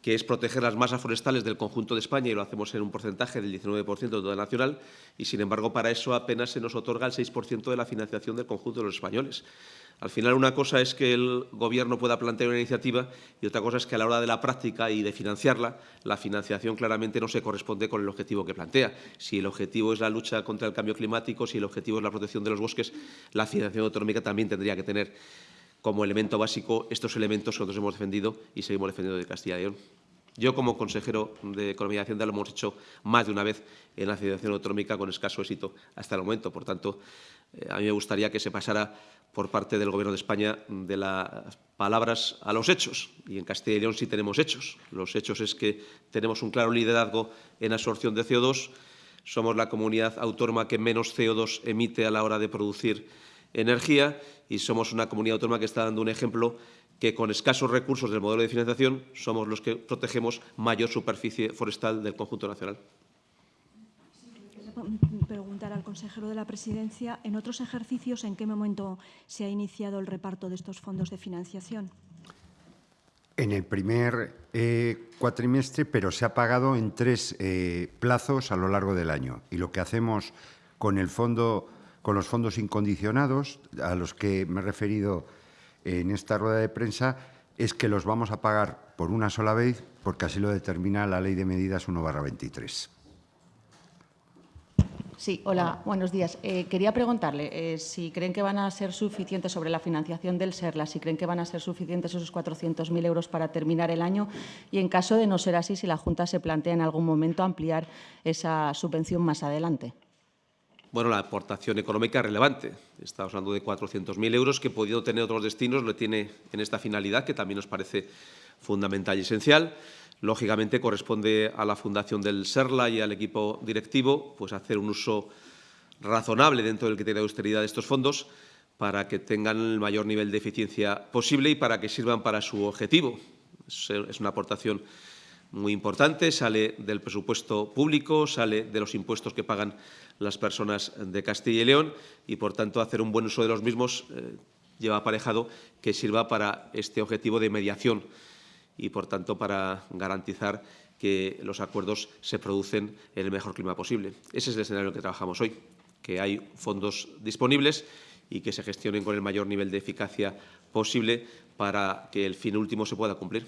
que es proteger las masas forestales del conjunto de España, y lo hacemos en un porcentaje del 19% de toda nacional, y sin embargo para eso apenas se nos otorga el 6% de la financiación del conjunto de los españoles. Al final, una cosa es que el Gobierno pueda plantear una iniciativa y otra cosa es que a la hora de la práctica y de financiarla, la financiación claramente no se corresponde con el objetivo que plantea. Si el objetivo es la lucha contra el cambio climático, si el objetivo es la protección de los bosques, la financiación autonómica también tendría que tener como elemento básico estos elementos que nosotros hemos defendido y seguimos defendiendo de Castilla y León. Yo, como consejero de Economía y Hacienda, lo hemos hecho más de una vez en la financiación autonómica con escaso éxito hasta el momento. Por tanto, eh, a mí me gustaría que se pasara por parte del Gobierno de España de las palabras a los hechos. Y en Castilla y León sí tenemos hechos. Los hechos es que tenemos un claro liderazgo en absorción de CO2. Somos la comunidad autónoma que menos CO2 emite a la hora de producir energía y somos una comunidad autónoma que está dando un ejemplo que con escasos recursos del modelo de financiación somos los que protegemos mayor superficie forestal del conjunto nacional preguntar al consejero de la Presidencia, en otros ejercicios, ¿en qué momento se ha iniciado el reparto de estos fondos de financiación? En el primer eh, cuatrimestre, pero se ha pagado en tres eh, plazos a lo largo del año. Y lo que hacemos con el fondo, con los fondos incondicionados, a los que me he referido en esta rueda de prensa, es que los vamos a pagar por una sola vez, porque así lo determina la Ley de Medidas 1-23. Sí, hola, buenos días. Eh, quería preguntarle eh, si creen que van a ser suficientes sobre la financiación del SERLA, si creen que van a ser suficientes esos 400.000 euros para terminar el año y, en caso de no ser así, si la Junta se plantea en algún momento ampliar esa subvención más adelante. Bueno, la aportación económica relevante. Estamos hablando de 400.000 euros que, podido tener otros destinos, lo tiene en esta finalidad, que también nos parece fundamental y esencial. Lógicamente, corresponde a la Fundación del SERLA y al equipo directivo pues, hacer un uso razonable dentro del criterio de austeridad de estos fondos para que tengan el mayor nivel de eficiencia posible y para que sirvan para su objetivo. Es una aportación muy importante, sale del presupuesto público, sale de los impuestos que pagan las personas de Castilla y León y, por tanto, hacer un buen uso de los mismos eh, lleva aparejado que sirva para este objetivo de mediación y, por tanto, para garantizar que los acuerdos se producen en el mejor clima posible. Ese es el escenario en el que trabajamos hoy, que hay fondos disponibles y que se gestionen con el mayor nivel de eficacia posible para que el fin último se pueda cumplir.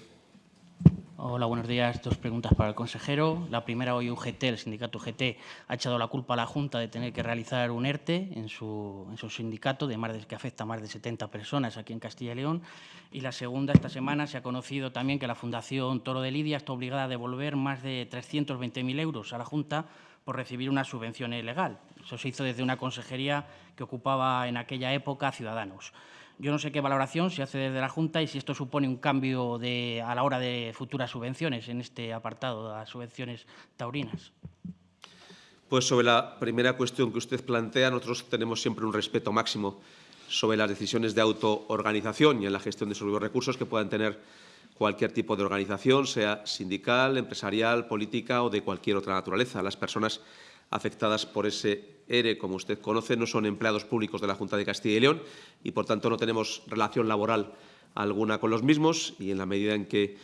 Hola, buenos días. Dos preguntas para el consejero. La primera, hoy UGT, el sindicato UGT, ha echado la culpa a la Junta de tener que realizar un ERTE en su, sindicato de más de, que afecta a más de 70 personas aquí en Castilla y León. Y la segunda, esta semana se ha conocido también que la Fundación Toro de Lidia está obligada a devolver más de 320.000 euros a la Junta por recibir una subvención ilegal. Eso se hizo desde una consejería que ocupaba en aquella época Ciudadanos. Yo no sé qué valoración se hace desde la Junta y si esto supone un cambio a la hora de futuras subvenciones en este apartado, de las subvenciones taurinas. Pues sobre la primera cuestión que usted plantea, nosotros tenemos siempre un respeto máximo sobre las decisiones de autoorganización y en la gestión de sus recursos que puedan tener cualquier tipo de organización, sea sindical, empresarial, política o de cualquier otra naturaleza. Las personas afectadas por ese ERE, como usted conoce, no son empleados públicos de la Junta de Castilla y León y, por tanto, no tenemos relación laboral alguna con los mismos y, en la medida en que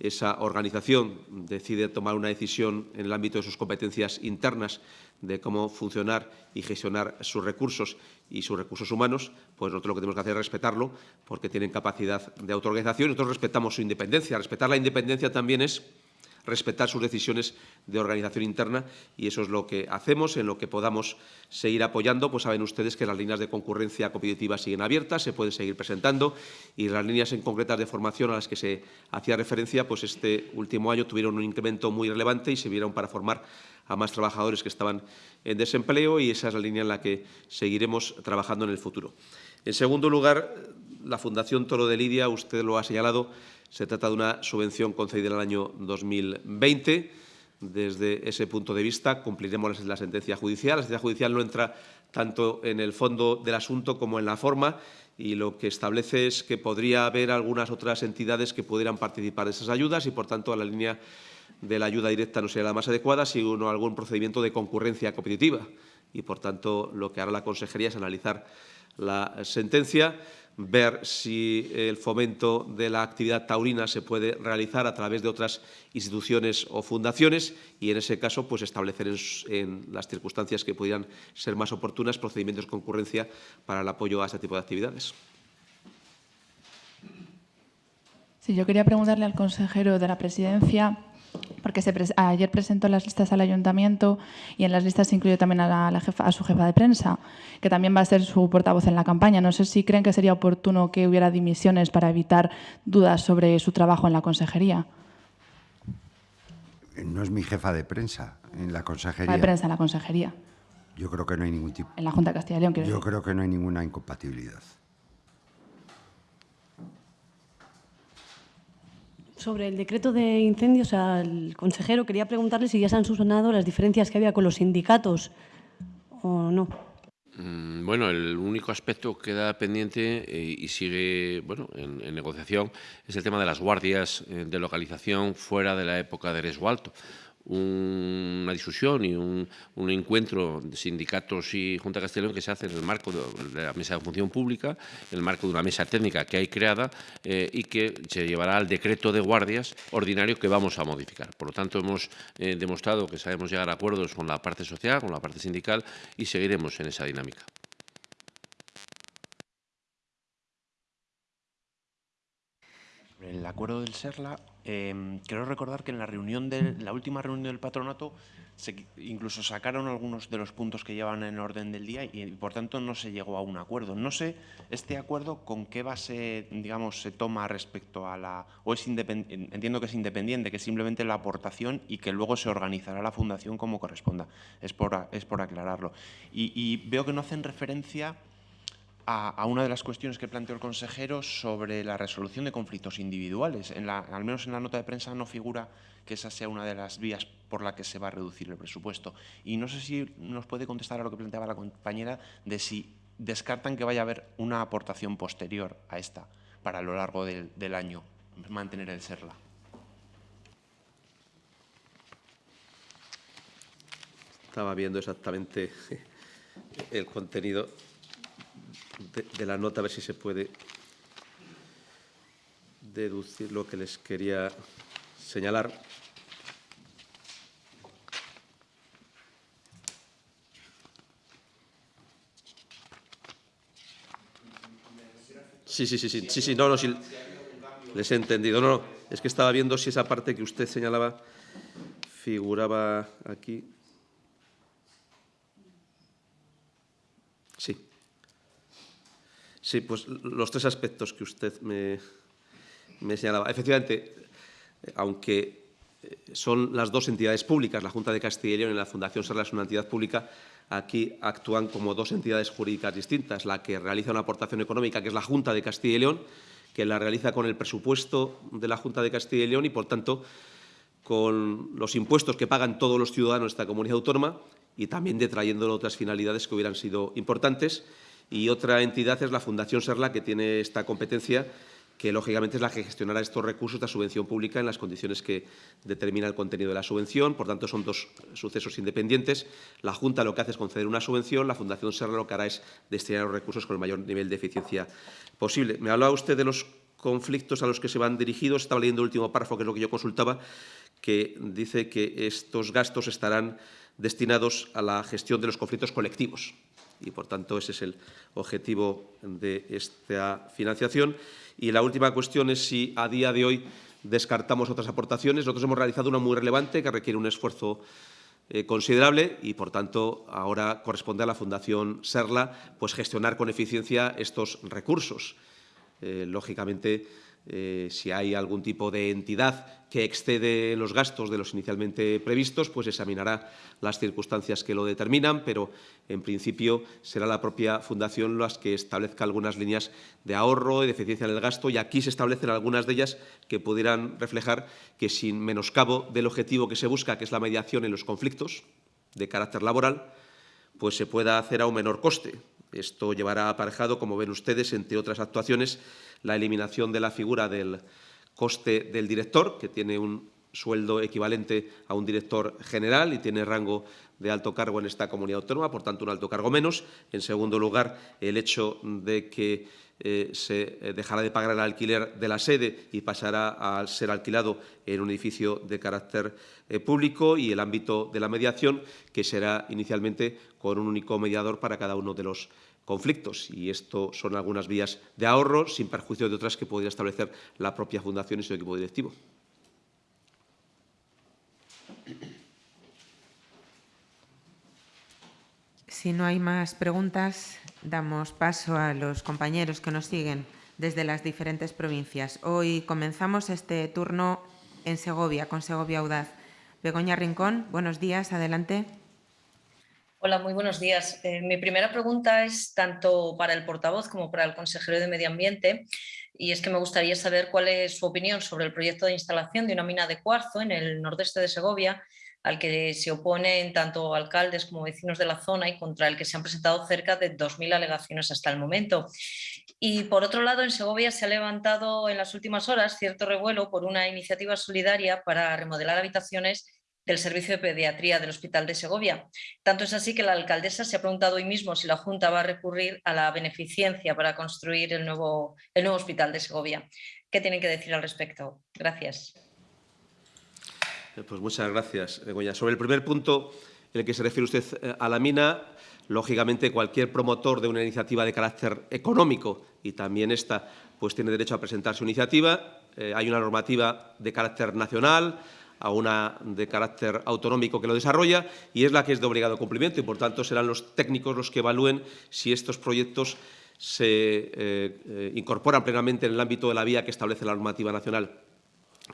esa organización decide tomar una decisión en el ámbito de sus competencias internas de cómo funcionar y gestionar sus recursos y sus recursos humanos, pues nosotros lo que tenemos que hacer es respetarlo porque tienen capacidad de autoorganización nosotros respetamos su independencia. Respetar la independencia también es respetar sus decisiones de organización interna y eso es lo que hacemos, en lo que podamos seguir apoyando. Pues saben ustedes que las líneas de concurrencia competitiva siguen abiertas, se pueden seguir presentando y las líneas en concretas de formación a las que se hacía referencia, pues este último año tuvieron un incremento muy relevante y se vieron para formar a más trabajadores que estaban en desempleo y esa es la línea en la que seguiremos trabajando en el futuro. En segundo lugar, la Fundación Toro de Lidia, usted lo ha señalado, se trata de una subvención concedida en el año 2020. Desde ese punto de vista, cumpliremos la sentencia judicial. La sentencia judicial no entra tanto en el fondo del asunto como en la forma y lo que establece es que podría haber algunas otras entidades que pudieran participar de esas ayudas y, por tanto, la línea de la ayuda directa no sería la más adecuada, sino algún procedimiento de concurrencia competitiva. Y, por tanto, lo que hará la Consejería es analizar la sentencia ver si el fomento de la actividad taurina se puede realizar a través de otras instituciones o fundaciones y, en ese caso, pues establecer en, las circunstancias que pudieran ser más oportunas procedimientos de concurrencia para el apoyo a este tipo de actividades. Sí, yo quería preguntarle al consejero de la Presidencia porque ayer presentó las listas al ayuntamiento y en las listas se incluye también a, la jefa, a su jefa de prensa, que también va a ser su portavoz en la campaña. No sé si creen que sería oportuno que hubiera dimisiones para evitar dudas sobre su trabajo en la consejería. No es mi jefa de prensa en la consejería. De prensa en la consejería. Yo creo que no hay ningún tipo. En la Junta de Castilla y León, Yo decir. creo que no hay ninguna incompatibilidad. Sobre el decreto de incendios, al consejero quería preguntarle si ya se han subsanado las diferencias que había con los sindicatos o no. Mm, bueno, el único aspecto que queda pendiente eh, y sigue bueno, en, negociación es el tema de las guardias eh, de localización fuera de la época de resgualto una discusión y un, encuentro de sindicatos y Junta Castellón que se hace en el marco de, la mesa de función pública, en el marco de una mesa técnica que hay creada eh, y que se llevará al decreto de guardias ordinario que vamos a modificar. Por lo tanto, hemos eh, demostrado que sabemos llegar a acuerdos con la parte social, con la parte sindical y seguiremos en esa dinámica. el acuerdo del SERLA, eh, quiero recordar que en la reunión de la última reunión del patronato se, incluso sacaron algunos de los puntos que llevan en orden del día y, por tanto no se llegó a un acuerdo. No sé este acuerdo con qué base, digamos, se toma respecto a la o es entiendo que es independiente, que es simplemente la aportación y que luego se organizará la fundación como corresponda. Es por es por aclararlo. y, y veo que no hacen referencia a, una de las cuestiones que planteó el consejero sobre la resolución de conflictos individuales. En la, al menos en la nota de prensa no figura que esa sea una de las vías por la que se va a reducir el presupuesto. Y no sé si nos puede contestar a lo que planteaba la compañera de si descartan que vaya a haber una aportación posterior a esta para lo largo del, del año, mantener el SERLA. Estaba viendo exactamente el contenido de, la nota, a ver si se puede deducir lo que les quería señalar. Sí, sí, sí, sí, sí, sí, no, no, sí, les he entendido. No, no, es que estaba viendo si esa parte que usted señalaba figuraba aquí. Sí. Sí, pues los tres aspectos que usted me, señalaba. Efectivamente, aunque eh, son las dos entidades públicas, la Junta de Castilla y León y la Fundación Serla es una entidad pública, aquí actúan como dos entidades jurídicas distintas. La que realiza una aportación económica, que es la Junta de Castilla y León, que la realiza con el presupuesto de la Junta de Castilla y León y, por tanto, con los impuestos que pagan todos los ciudadanos de esta comunidad autónoma y también detrayendo otras finalidades que hubieran sido importantes y otra entidad es la Fundación Serla, que tiene esta competencia que lógicamente es la que gestionará estos recursos de subvención pública en las condiciones que determina el contenido de la subvención. Por tanto, son dos sucesos independientes. La Junta lo que hace es conceder una subvención, la Fundación Serra lo que hará es destinar los recursos con el mayor nivel de eficiencia posible. Me hablaba usted de los conflictos a los que se van dirigidos. Estaba leyendo el último párrafo, que es lo que yo consultaba, que dice que estos gastos estarán destinados a la gestión de los conflictos colectivos y, por tanto, ese es el objetivo de esta financiación. Y la última cuestión es si a día de hoy descartamos otras aportaciones. Nosotros hemos realizado una muy relevante que requiere un esfuerzo eh, considerable y, por tanto, ahora corresponde a la Fundación Serla pues, gestionar con eficiencia estos recursos. Eh, lógicamente, eh, si hay algún tipo de entidad que excede los gastos de los inicialmente previstos, pues examinará las circunstancias que lo determinan, pero en principio será la propia Fundación las que establezca algunas líneas de ahorro y de eficiencia en el gasto y aquí se establecen algunas de ellas que pudieran reflejar que sin menoscabo del objetivo que se busca, que es la mediación en los conflictos de carácter laboral, pues se pueda hacer a un menor coste. Esto llevará aparejado, como ven ustedes, entre otras actuaciones, la eliminación de la figura del coste del director, que tiene un sueldo equivalente a un director general y tiene rango de alto cargo en esta comunidad autónoma, por tanto, un alto cargo menos. En segundo lugar, el hecho de que eh, se eh, dejará de pagar el alquiler de la sede y pasará a ser alquilado en un edificio de carácter eh, público y el ámbito de la mediación, que será inicialmente con un único mediador para cada uno de los conflictos. Y esto son algunas vías de ahorro, sin perjuicio de otras que podría establecer la propia Fundación y su equipo directivo. Si no hay más preguntas, damos paso a los compañeros que nos siguen desde las diferentes provincias. Hoy comenzamos este turno en Segovia, con Segovia Audaz. Begoña Rincón, buenos días, adelante. Hola, muy buenos días. Eh, mi primera pregunta es tanto para el portavoz como para el consejero de Medio Ambiente y es que me gustaría saber cuál es su opinión sobre el proyecto de instalación de una mina de cuarzo en el nordeste de Segovia al que se oponen tanto alcaldes como vecinos de la zona y contra el que se han presentado cerca de 2.000 alegaciones hasta el momento. Y por otro lado, en Segovia se ha levantado en las últimas horas cierto revuelo por una iniciativa solidaria para remodelar habitaciones del Servicio de Pediatría del Hospital de Segovia. Tanto es así que la alcaldesa se ha preguntado hoy mismo si la Junta va a recurrir a la beneficencia para construir el nuevo, el nuevo hospital de Segovia. ¿Qué tienen que decir al respecto? Gracias. Eh, pues muchas gracias. Sobre el primer punto en el que se refiere usted eh, a la mina, lógicamente cualquier promotor de una iniciativa de carácter económico, y también esta, pues tiene derecho a presentar su iniciativa. Eh, hay una normativa de carácter nacional, a una de carácter autonómico que lo desarrolla y es la que es de obligado cumplimiento y, por tanto, serán los técnicos los que evalúen si estos proyectos se incorporan plenamente en el ámbito de la vía que establece la normativa nacional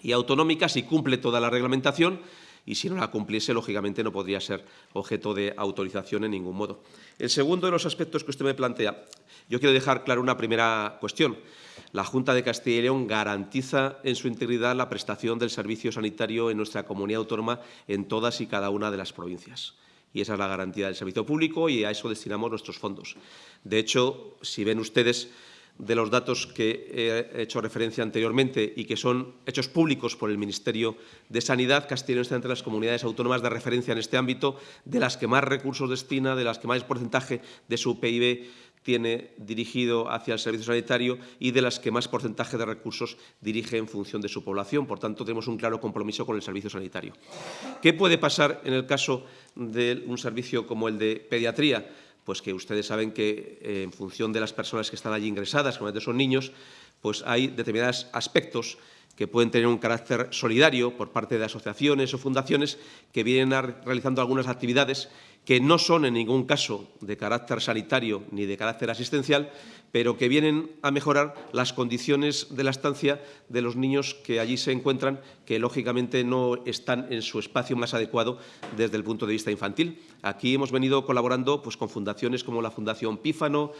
y autonómica si cumple toda la reglamentación y si no la cumpliese, lógicamente, no podría ser objeto de autorización en ningún modo. El segundo de los aspectos que usted me plantea, yo quiero dejar claro una primera cuestión. La Junta de Castilla y León garantiza en su integridad la prestación del servicio sanitario en nuestra comunidad autónoma en todas y cada una de las provincias. Y esa es la garantía del servicio público y a eso destinamos nuestros fondos. De hecho, si ven ustedes de los datos que he hecho referencia anteriormente y que son hechos públicos por el Ministerio de Sanidad, León está entre las comunidades autónomas de referencia en este ámbito, de las que más recursos destina, de las que más porcentaje de su PIB tiene dirigido hacia el servicio sanitario y de las que más porcentaje de recursos dirige en función de su población. Por tanto, tenemos un claro compromiso con el servicio sanitario. ¿Qué puede pasar en el caso de un servicio como el de pediatría? Pues que ustedes saben que eh, en función de las personas que están allí ingresadas, como son niños, pues hay determinados aspectos que pueden tener un carácter solidario por parte de asociaciones o fundaciones que vienen realizando algunas actividades que no son en ningún caso de carácter sanitario ni de carácter asistencial, pero que vienen a mejorar las condiciones de la estancia de los niños que allí se encuentran, que lógicamente no están en su espacio más adecuado desde el punto de vista infantil. Aquí hemos venido colaborando pues, con fundaciones como la Fundación Pífano,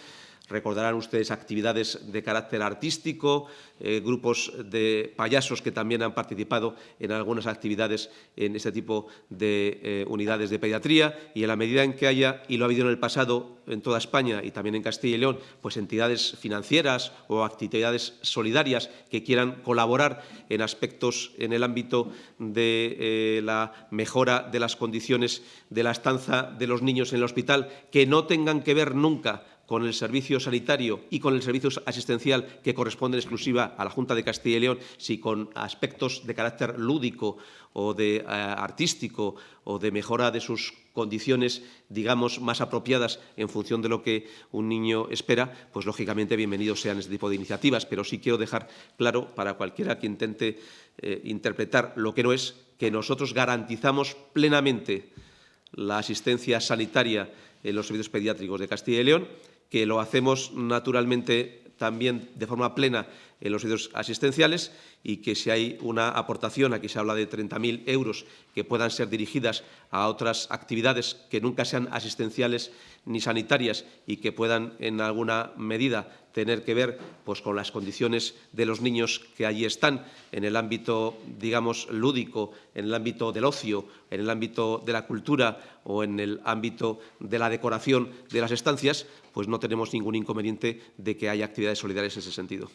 Recordarán ustedes actividades de carácter artístico, eh, grupos de payasos que también han participado en algunas actividades en este tipo de eh, unidades de pediatría. Y en la medida en que haya, y lo ha habido en el pasado, en toda España y también en Castilla y León, pues entidades financieras o actividades solidarias que quieran colaborar en aspectos en el ámbito de eh, la mejora de las condiciones de la estancia de los niños en el hospital, que no tengan que ver nunca con el servicio sanitario y con el servicio asistencial que corresponde en exclusiva a la Junta de Castilla y León, si con aspectos de carácter lúdico o de eh, artístico o de mejora de sus condiciones, digamos, más apropiadas en función de lo que un niño espera, pues lógicamente bienvenidos sean este tipo de iniciativas. Pero sí quiero dejar claro para cualquiera que intente eh, interpretar lo que no es, que nosotros garantizamos plenamente la asistencia sanitaria en los servicios pediátricos de Castilla y León que lo hacemos naturalmente también de forma plena en los servicios asistenciales y que si hay una aportación, aquí se habla de 30.000 euros, que puedan ser dirigidas a otras actividades que nunca sean asistenciales ni sanitarias y que puedan en alguna medida tener que ver pues, con las condiciones de los niños que allí están en el ámbito, digamos, lúdico, en el ámbito del ocio, en el ámbito de la cultura o en el ámbito de la decoración de las estancias, pues no tenemos ningún inconveniente de que haya actividades solidarias en ese sentido.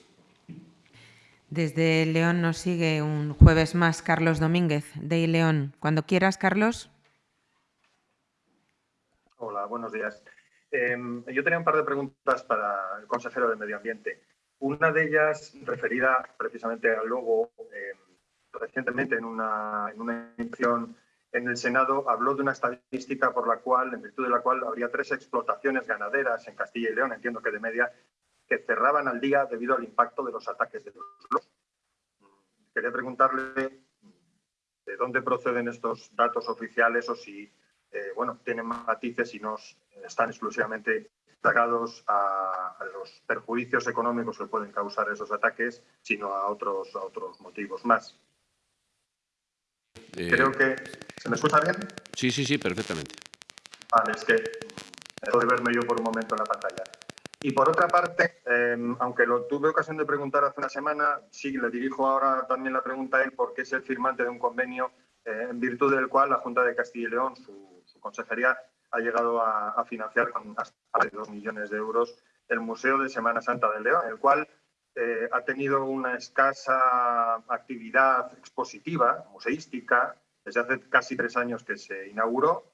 Desde León nos sigue un jueves más Carlos Domínguez, de León. Cuando quieras, Carlos. Hola, buenos días. Em, yo tenía un par de preguntas para el consejero de Medio Ambiente. Una de ellas referida precisamente al logo. Em, recientemente, en una, en una en el Senado, habló de una estadística por la cual, en virtud de la cual habría tres explotaciones ganaderas en Castilla y León, entiendo que de media, que cerraban al día debido al impacto de los ataques de los lobos. Quería preguntarle de dónde proceden estos datos oficiales o si eh, bueno, tienen matices y no están exclusivamente sacados a, los perjuicios económicos que pueden causar esos ataques, sino a otros, otros motivos más. Eh, Creo que... ¿Se me escucha bien? Sí, sí, sí, perfectamente. Vale, es que dejo de verme yo por un momento en la pantalla. Y por otra parte, em, aunque lo tuve ocasión de preguntar hace una semana, sí le dirijo ahora también la pregunta a él porque es el firmante de un convenio eh, en virtud del cual la Junta de Castilla y León, su, consejería, ha llegado a, financiar con hasta dos millones de euros el Museo de Semana Santa del León, el cual eh, ha tenido una escasa actividad expositiva, museística, desde hace casi tres años que se inauguró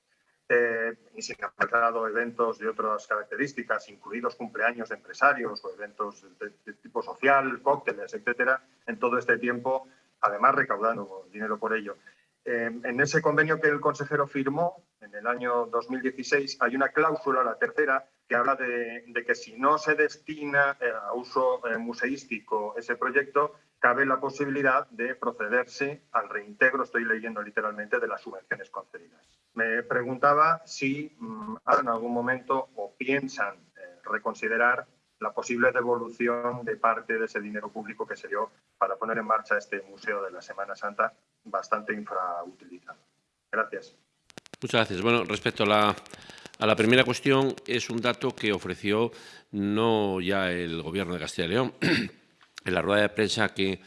eh, y se han preparado eventos de otras características, incluidos cumpleaños de empresarios o eventos de, tipo social, cócteles, etcétera, en todo este tiempo, además recaudando dinero por ello. Eh, en ese convenio que el consejero firmó en el año 2016 hay una cláusula, la tercera, que habla de, que si no se destina eh, a uso museístico ese proyecto, cabe la posibilidad de procederse al reintegro, estoy leyendo literalmente, de las subvenciones concedidas. Me preguntaba si mm, en algún momento o piensan eh, reconsiderar la posible devolución de parte de ese dinero público que se dio para poner en marcha este Museo de la Semana Santa, bastante infrautilizado. Gracias. Muchas gracias. Bueno, respecto a la, a la primera cuestión, es un dato que ofreció no ya el Gobierno de Castilla y León, en la rueda de prensa que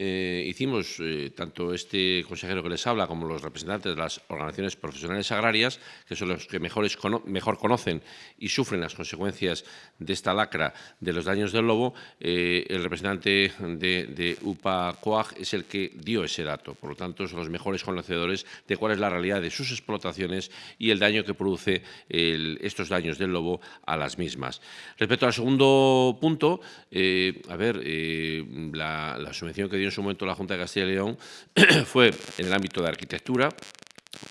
eh, hicimos, eh, tanto este consejero que les habla como los representantes de las organizaciones profesionales agrarias, que son los que mejor conocen y sufren las consecuencias de esta lacra de los daños del lobo, eh, el representante de, UPA COAG es el que dio ese dato. Por lo tanto, son los mejores conocedores de cuál es la realidad de sus explotaciones y el daño que produce estos daños del lobo a las mismas. Respecto al segundo punto, a ver, la, la subvención que dio en su momento la Junta de Castilla y León fue en el ámbito de arquitectura,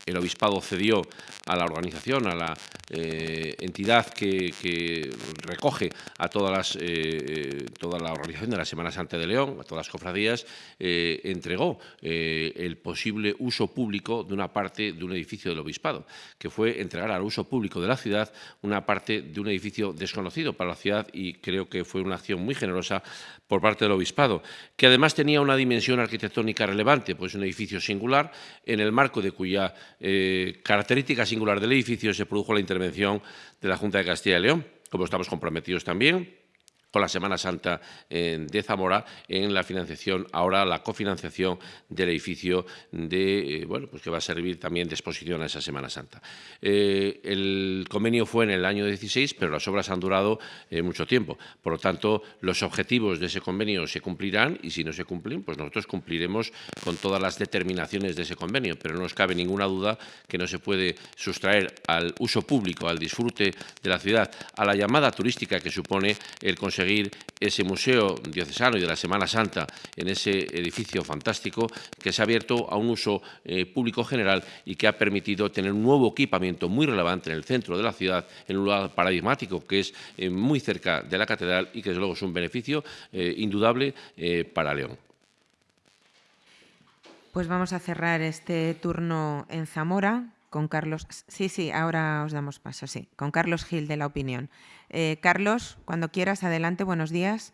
el obispado cedió a la organización, a la eh, entidad que, recoge a todas las, eh, eh, toda la organización de la Semana Santa de León, a todas las cofradías, entregó el posible uso público de una parte de un edificio del obispado, que fue entregar al uso público de la ciudad una parte de un edificio desconocido para la ciudad y creo que fue una acción muy generosa por parte del obispado, que además tenía una dimensión arquitectónica relevante, pues un edificio singular, en el marco de cuya eh, característica singular del edificio se produjo la intervención de la Junta de Castilla y León, como estamos comprometidos también con la Semana Santa de Zamora en la financiación, ahora la cofinanciación del edificio de, bueno, pues que va a servir también de exposición a esa Semana Santa. el convenio fue en el año 16, pero las obras han durado mucho tiempo. Por lo tanto, los objetivos de ese convenio se cumplirán y si no se cumplen, pues nosotros cumpliremos con todas las determinaciones de ese convenio, pero no nos cabe ninguna duda que no se puede sustraer al uso público, al disfrute de la ciudad, a la llamada turística que supone el conseguir ese museo diocesano y de la Semana Santa en ese edificio fantástico que se ha abierto a un uso eh, público general y que ha permitido tener un nuevo equipamiento muy relevante en el centro de la ciudad, en un lugar paradigmático que es eh, muy cerca de la catedral y que desde luego es un beneficio eh, indudable para León. Pues vamos a cerrar este turno en Zamora con Carlos. Sí, sí, ahora os damos paso, sí, con Carlos Gil de La Opinión. Eh, Carlos, cuando quieras, adelante, buenos días.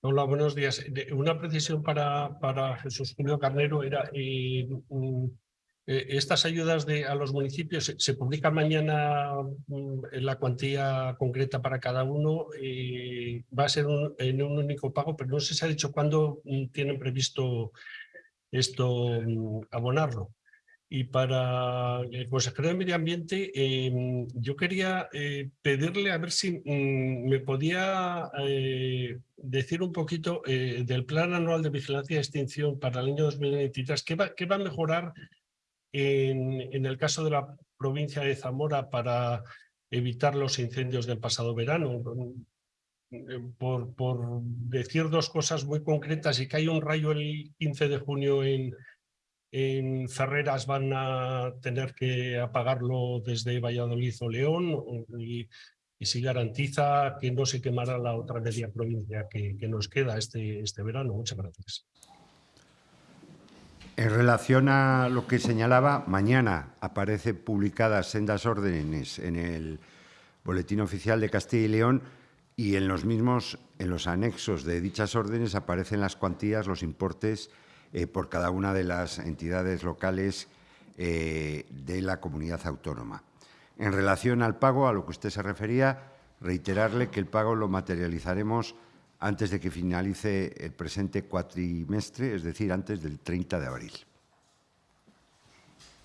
Hola, buenos días. Una precisión para, para Jesús Julio Carnero era, eh, mm, eh, estas ayudas de, a los municipios se, publican mañana mm, la cuantía concreta para cada uno, va a ser en un único pago, pero no sé si ha dicho cuándo mm, tienen previsto esto abonarlo. Y para el consejero de Medio Ambiente, em, yo quería eh, pedirle a ver si mm, me podía eh, decir un poquito eh, del Plan Anual de Vigilancia y Extinción para el año 2023, ¿qué va, qué va a mejorar en, en el caso de la provincia de Zamora para evitar los incendios del pasado verano? Eh, por, por, decir dos cosas muy concretas y que hay un rayo el 15 de junio en, en Ferreras van a tener que apagarlo desde Valladolid o León y, si garantiza que no se quemará la otra media provincia que, que nos queda este, este verano. Muchas gracias. En relación a lo que señalaba, mañana aparecen publicadas sendas órdenes en el Boletín Oficial de Castilla y León y en los mismos, en los anexos de dichas órdenes aparecen las cuantías, los importes eh, por cada una de las entidades locales eh, de la comunidad autónoma. En relación al pago, a lo que usted se refería, reiterarle que el pago lo materializaremos antes de que finalice el presente cuatrimestre, es decir, antes del 30 de abril.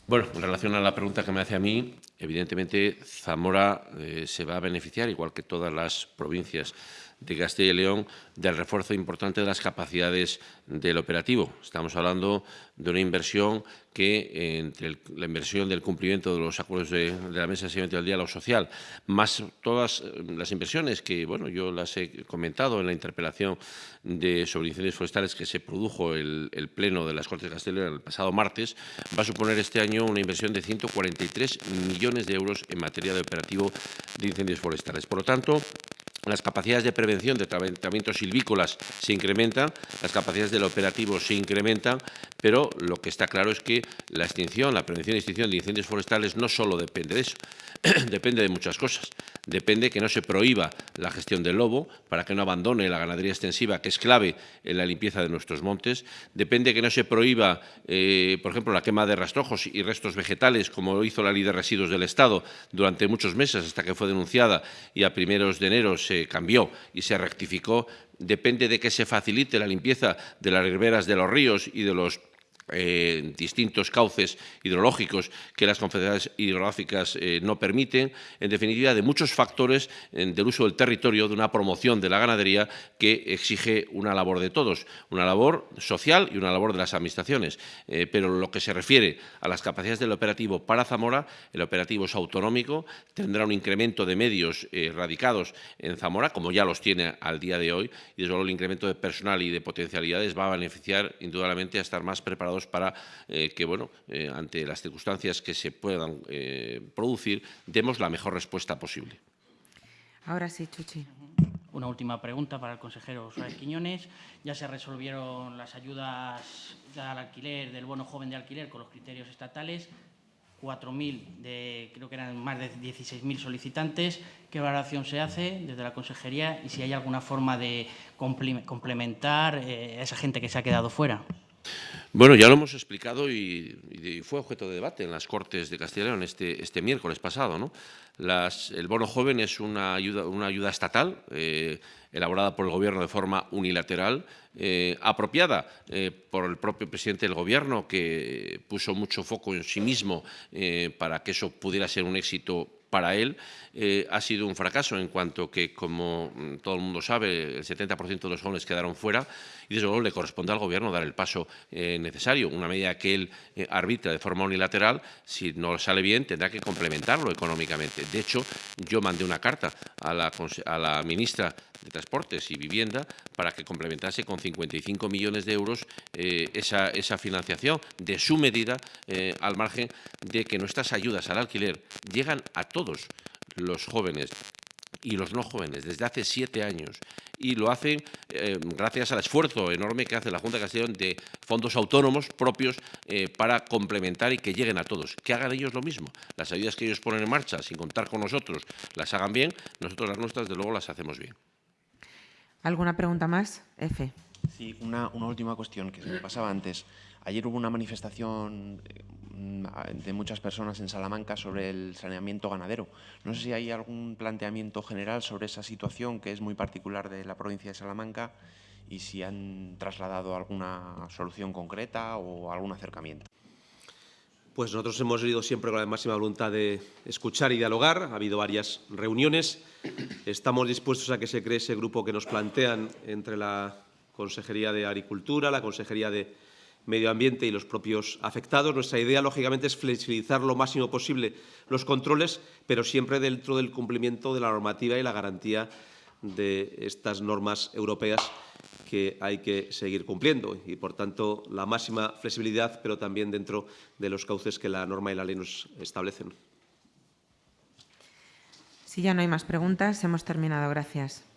Bueno, en relación a la pregunta que me hace a mí, evidentemente Zamora eh, se va a beneficiar, igual que todas las provincias de Castilla y León del refuerzo importante de las capacidades del operativo. Estamos hablando de una inversión que, entre la inversión del cumplimiento de los acuerdos de, la Mesa de Seguimiento del Diálogo Social, más todas eh, las inversiones que bueno, yo las he comentado en la interpelación de, sobre incendios forestales que se produjo el, el Pleno de las Cortes de Castilla y León el pasado martes, va a suponer este año una inversión de 143 millones de euros en materia de operativo de incendios forestales. Por lo tanto, las capacidades de prevención de tratamientos silvícolas se incrementan, las capacidades del operativo se incrementan, pero lo que está claro es que la extinción, la prevención y extinción de incendios forestales no solo depende de eso, depende de muchas cosas. Depende que no se prohíba la gestión del lobo para que no abandone la ganadería extensiva, que es clave en la limpieza de nuestros montes. Depende que no se prohíba, eh, por ejemplo, la quema de rastrojos y restos vegetales, como hizo la Ley de Residuos del Estado durante muchos meses, hasta que fue denunciada y a primeros de enero cambió y se rectificó. Depende de que se facilite la limpieza de las riberas de los ríos y de los eh, distintos cauces hidrológicos que las confederaciones hidrográficas eh, no permiten, en definitiva, de muchos factores del uso del territorio, de una promoción de la ganadería que exige una labor de todos, una labor social y una labor de las administraciones. Eh, pero lo que se refiere a las capacidades del operativo para Zamora, el operativo es autonómico, tendrá un incremento de medios radicados en Zamora, como ya los tiene al día de hoy, y desde luego el incremento de personal y de potencialidades va a beneficiar indudablemente a estar más preparados para eh, que, bueno, eh, ante las circunstancias que se puedan eh, producir, demos la mejor respuesta posible. Ahora sí, Chuchi. Una última pregunta para el consejero Suárez Quiñones. Ya se resolvieron las ayudas al alquiler, del bono joven de alquiler con los criterios estatales. 4.000 de, creo que eran más de 16.000 solicitantes. ¿Qué valoración se hace desde la consejería y si hay alguna forma de complementar a esa gente que se ha quedado fuera? Bueno, ya lo hemos explicado y, fue objeto de debate en las Cortes de Castilla y León este, este miércoles pasado. el bono joven es una ayuda, una ayuda estatal eh, elaborada por el Gobierno de forma unilateral, eh, apropiada eh, por el propio presidente del Gobierno, que puso mucho foco en sí mismo para que eso pudiera ser un éxito para él eh, ha sido un fracaso en cuanto que, como mm, todo el mundo sabe, el 70% de los jóvenes quedaron fuera y desde luego le corresponde al Gobierno dar el paso eh, necesario. Una medida que él eh, arbitra de forma unilateral, si no sale bien, tendrá que complementarlo económicamente. De hecho, yo mandé una carta a la, a la ministra de Transportes y Vivienda para que complementase con 55 millones de euros esa, esa, financiación de su medida al margen de que nuestras ayudas al alquiler llegan a todos los jóvenes y los no jóvenes desde hace siete años y lo hacen eh, gracias al esfuerzo enorme que hace la Junta de Castellón de fondos autónomos propios eh, para complementar y que lleguen a todos. Que hagan ellos lo mismo. Las ayudas que ellos ponen en marcha, sin contar con nosotros, las hagan bien, nosotros las nuestras, de luego, las hacemos bien. ¿Alguna pregunta más? F. Sí, una, una última cuestión que se me pasaba antes. Ayer hubo una manifestación mm, de muchas personas en Salamanca sobre el saneamiento ganadero. No sé si hay algún planteamiento general sobre esa situación que es muy particular de la provincia de Salamanca y si han trasladado alguna solución concreta o algún acercamiento. Pues nosotros hemos ido siempre con la máxima voluntad de escuchar y dialogar. Ha habido varias reuniones. Estamos dispuestos a que se cree ese grupo que nos plantean entre la Consejería de Agricultura, la Consejería de Medio Ambiente y los propios afectados. Nuestra idea, lógicamente, es flexibilizar lo máximo posible los controles, pero siempre dentro del cumplimiento de la normativa y la garantía de estas normas europeas que hay que seguir cumpliendo y, por tanto, la máxima flexibilidad, pero también dentro de los cauces que la norma y la ley nos establecen. Si ya no hay más preguntas, hemos terminado. Gracias.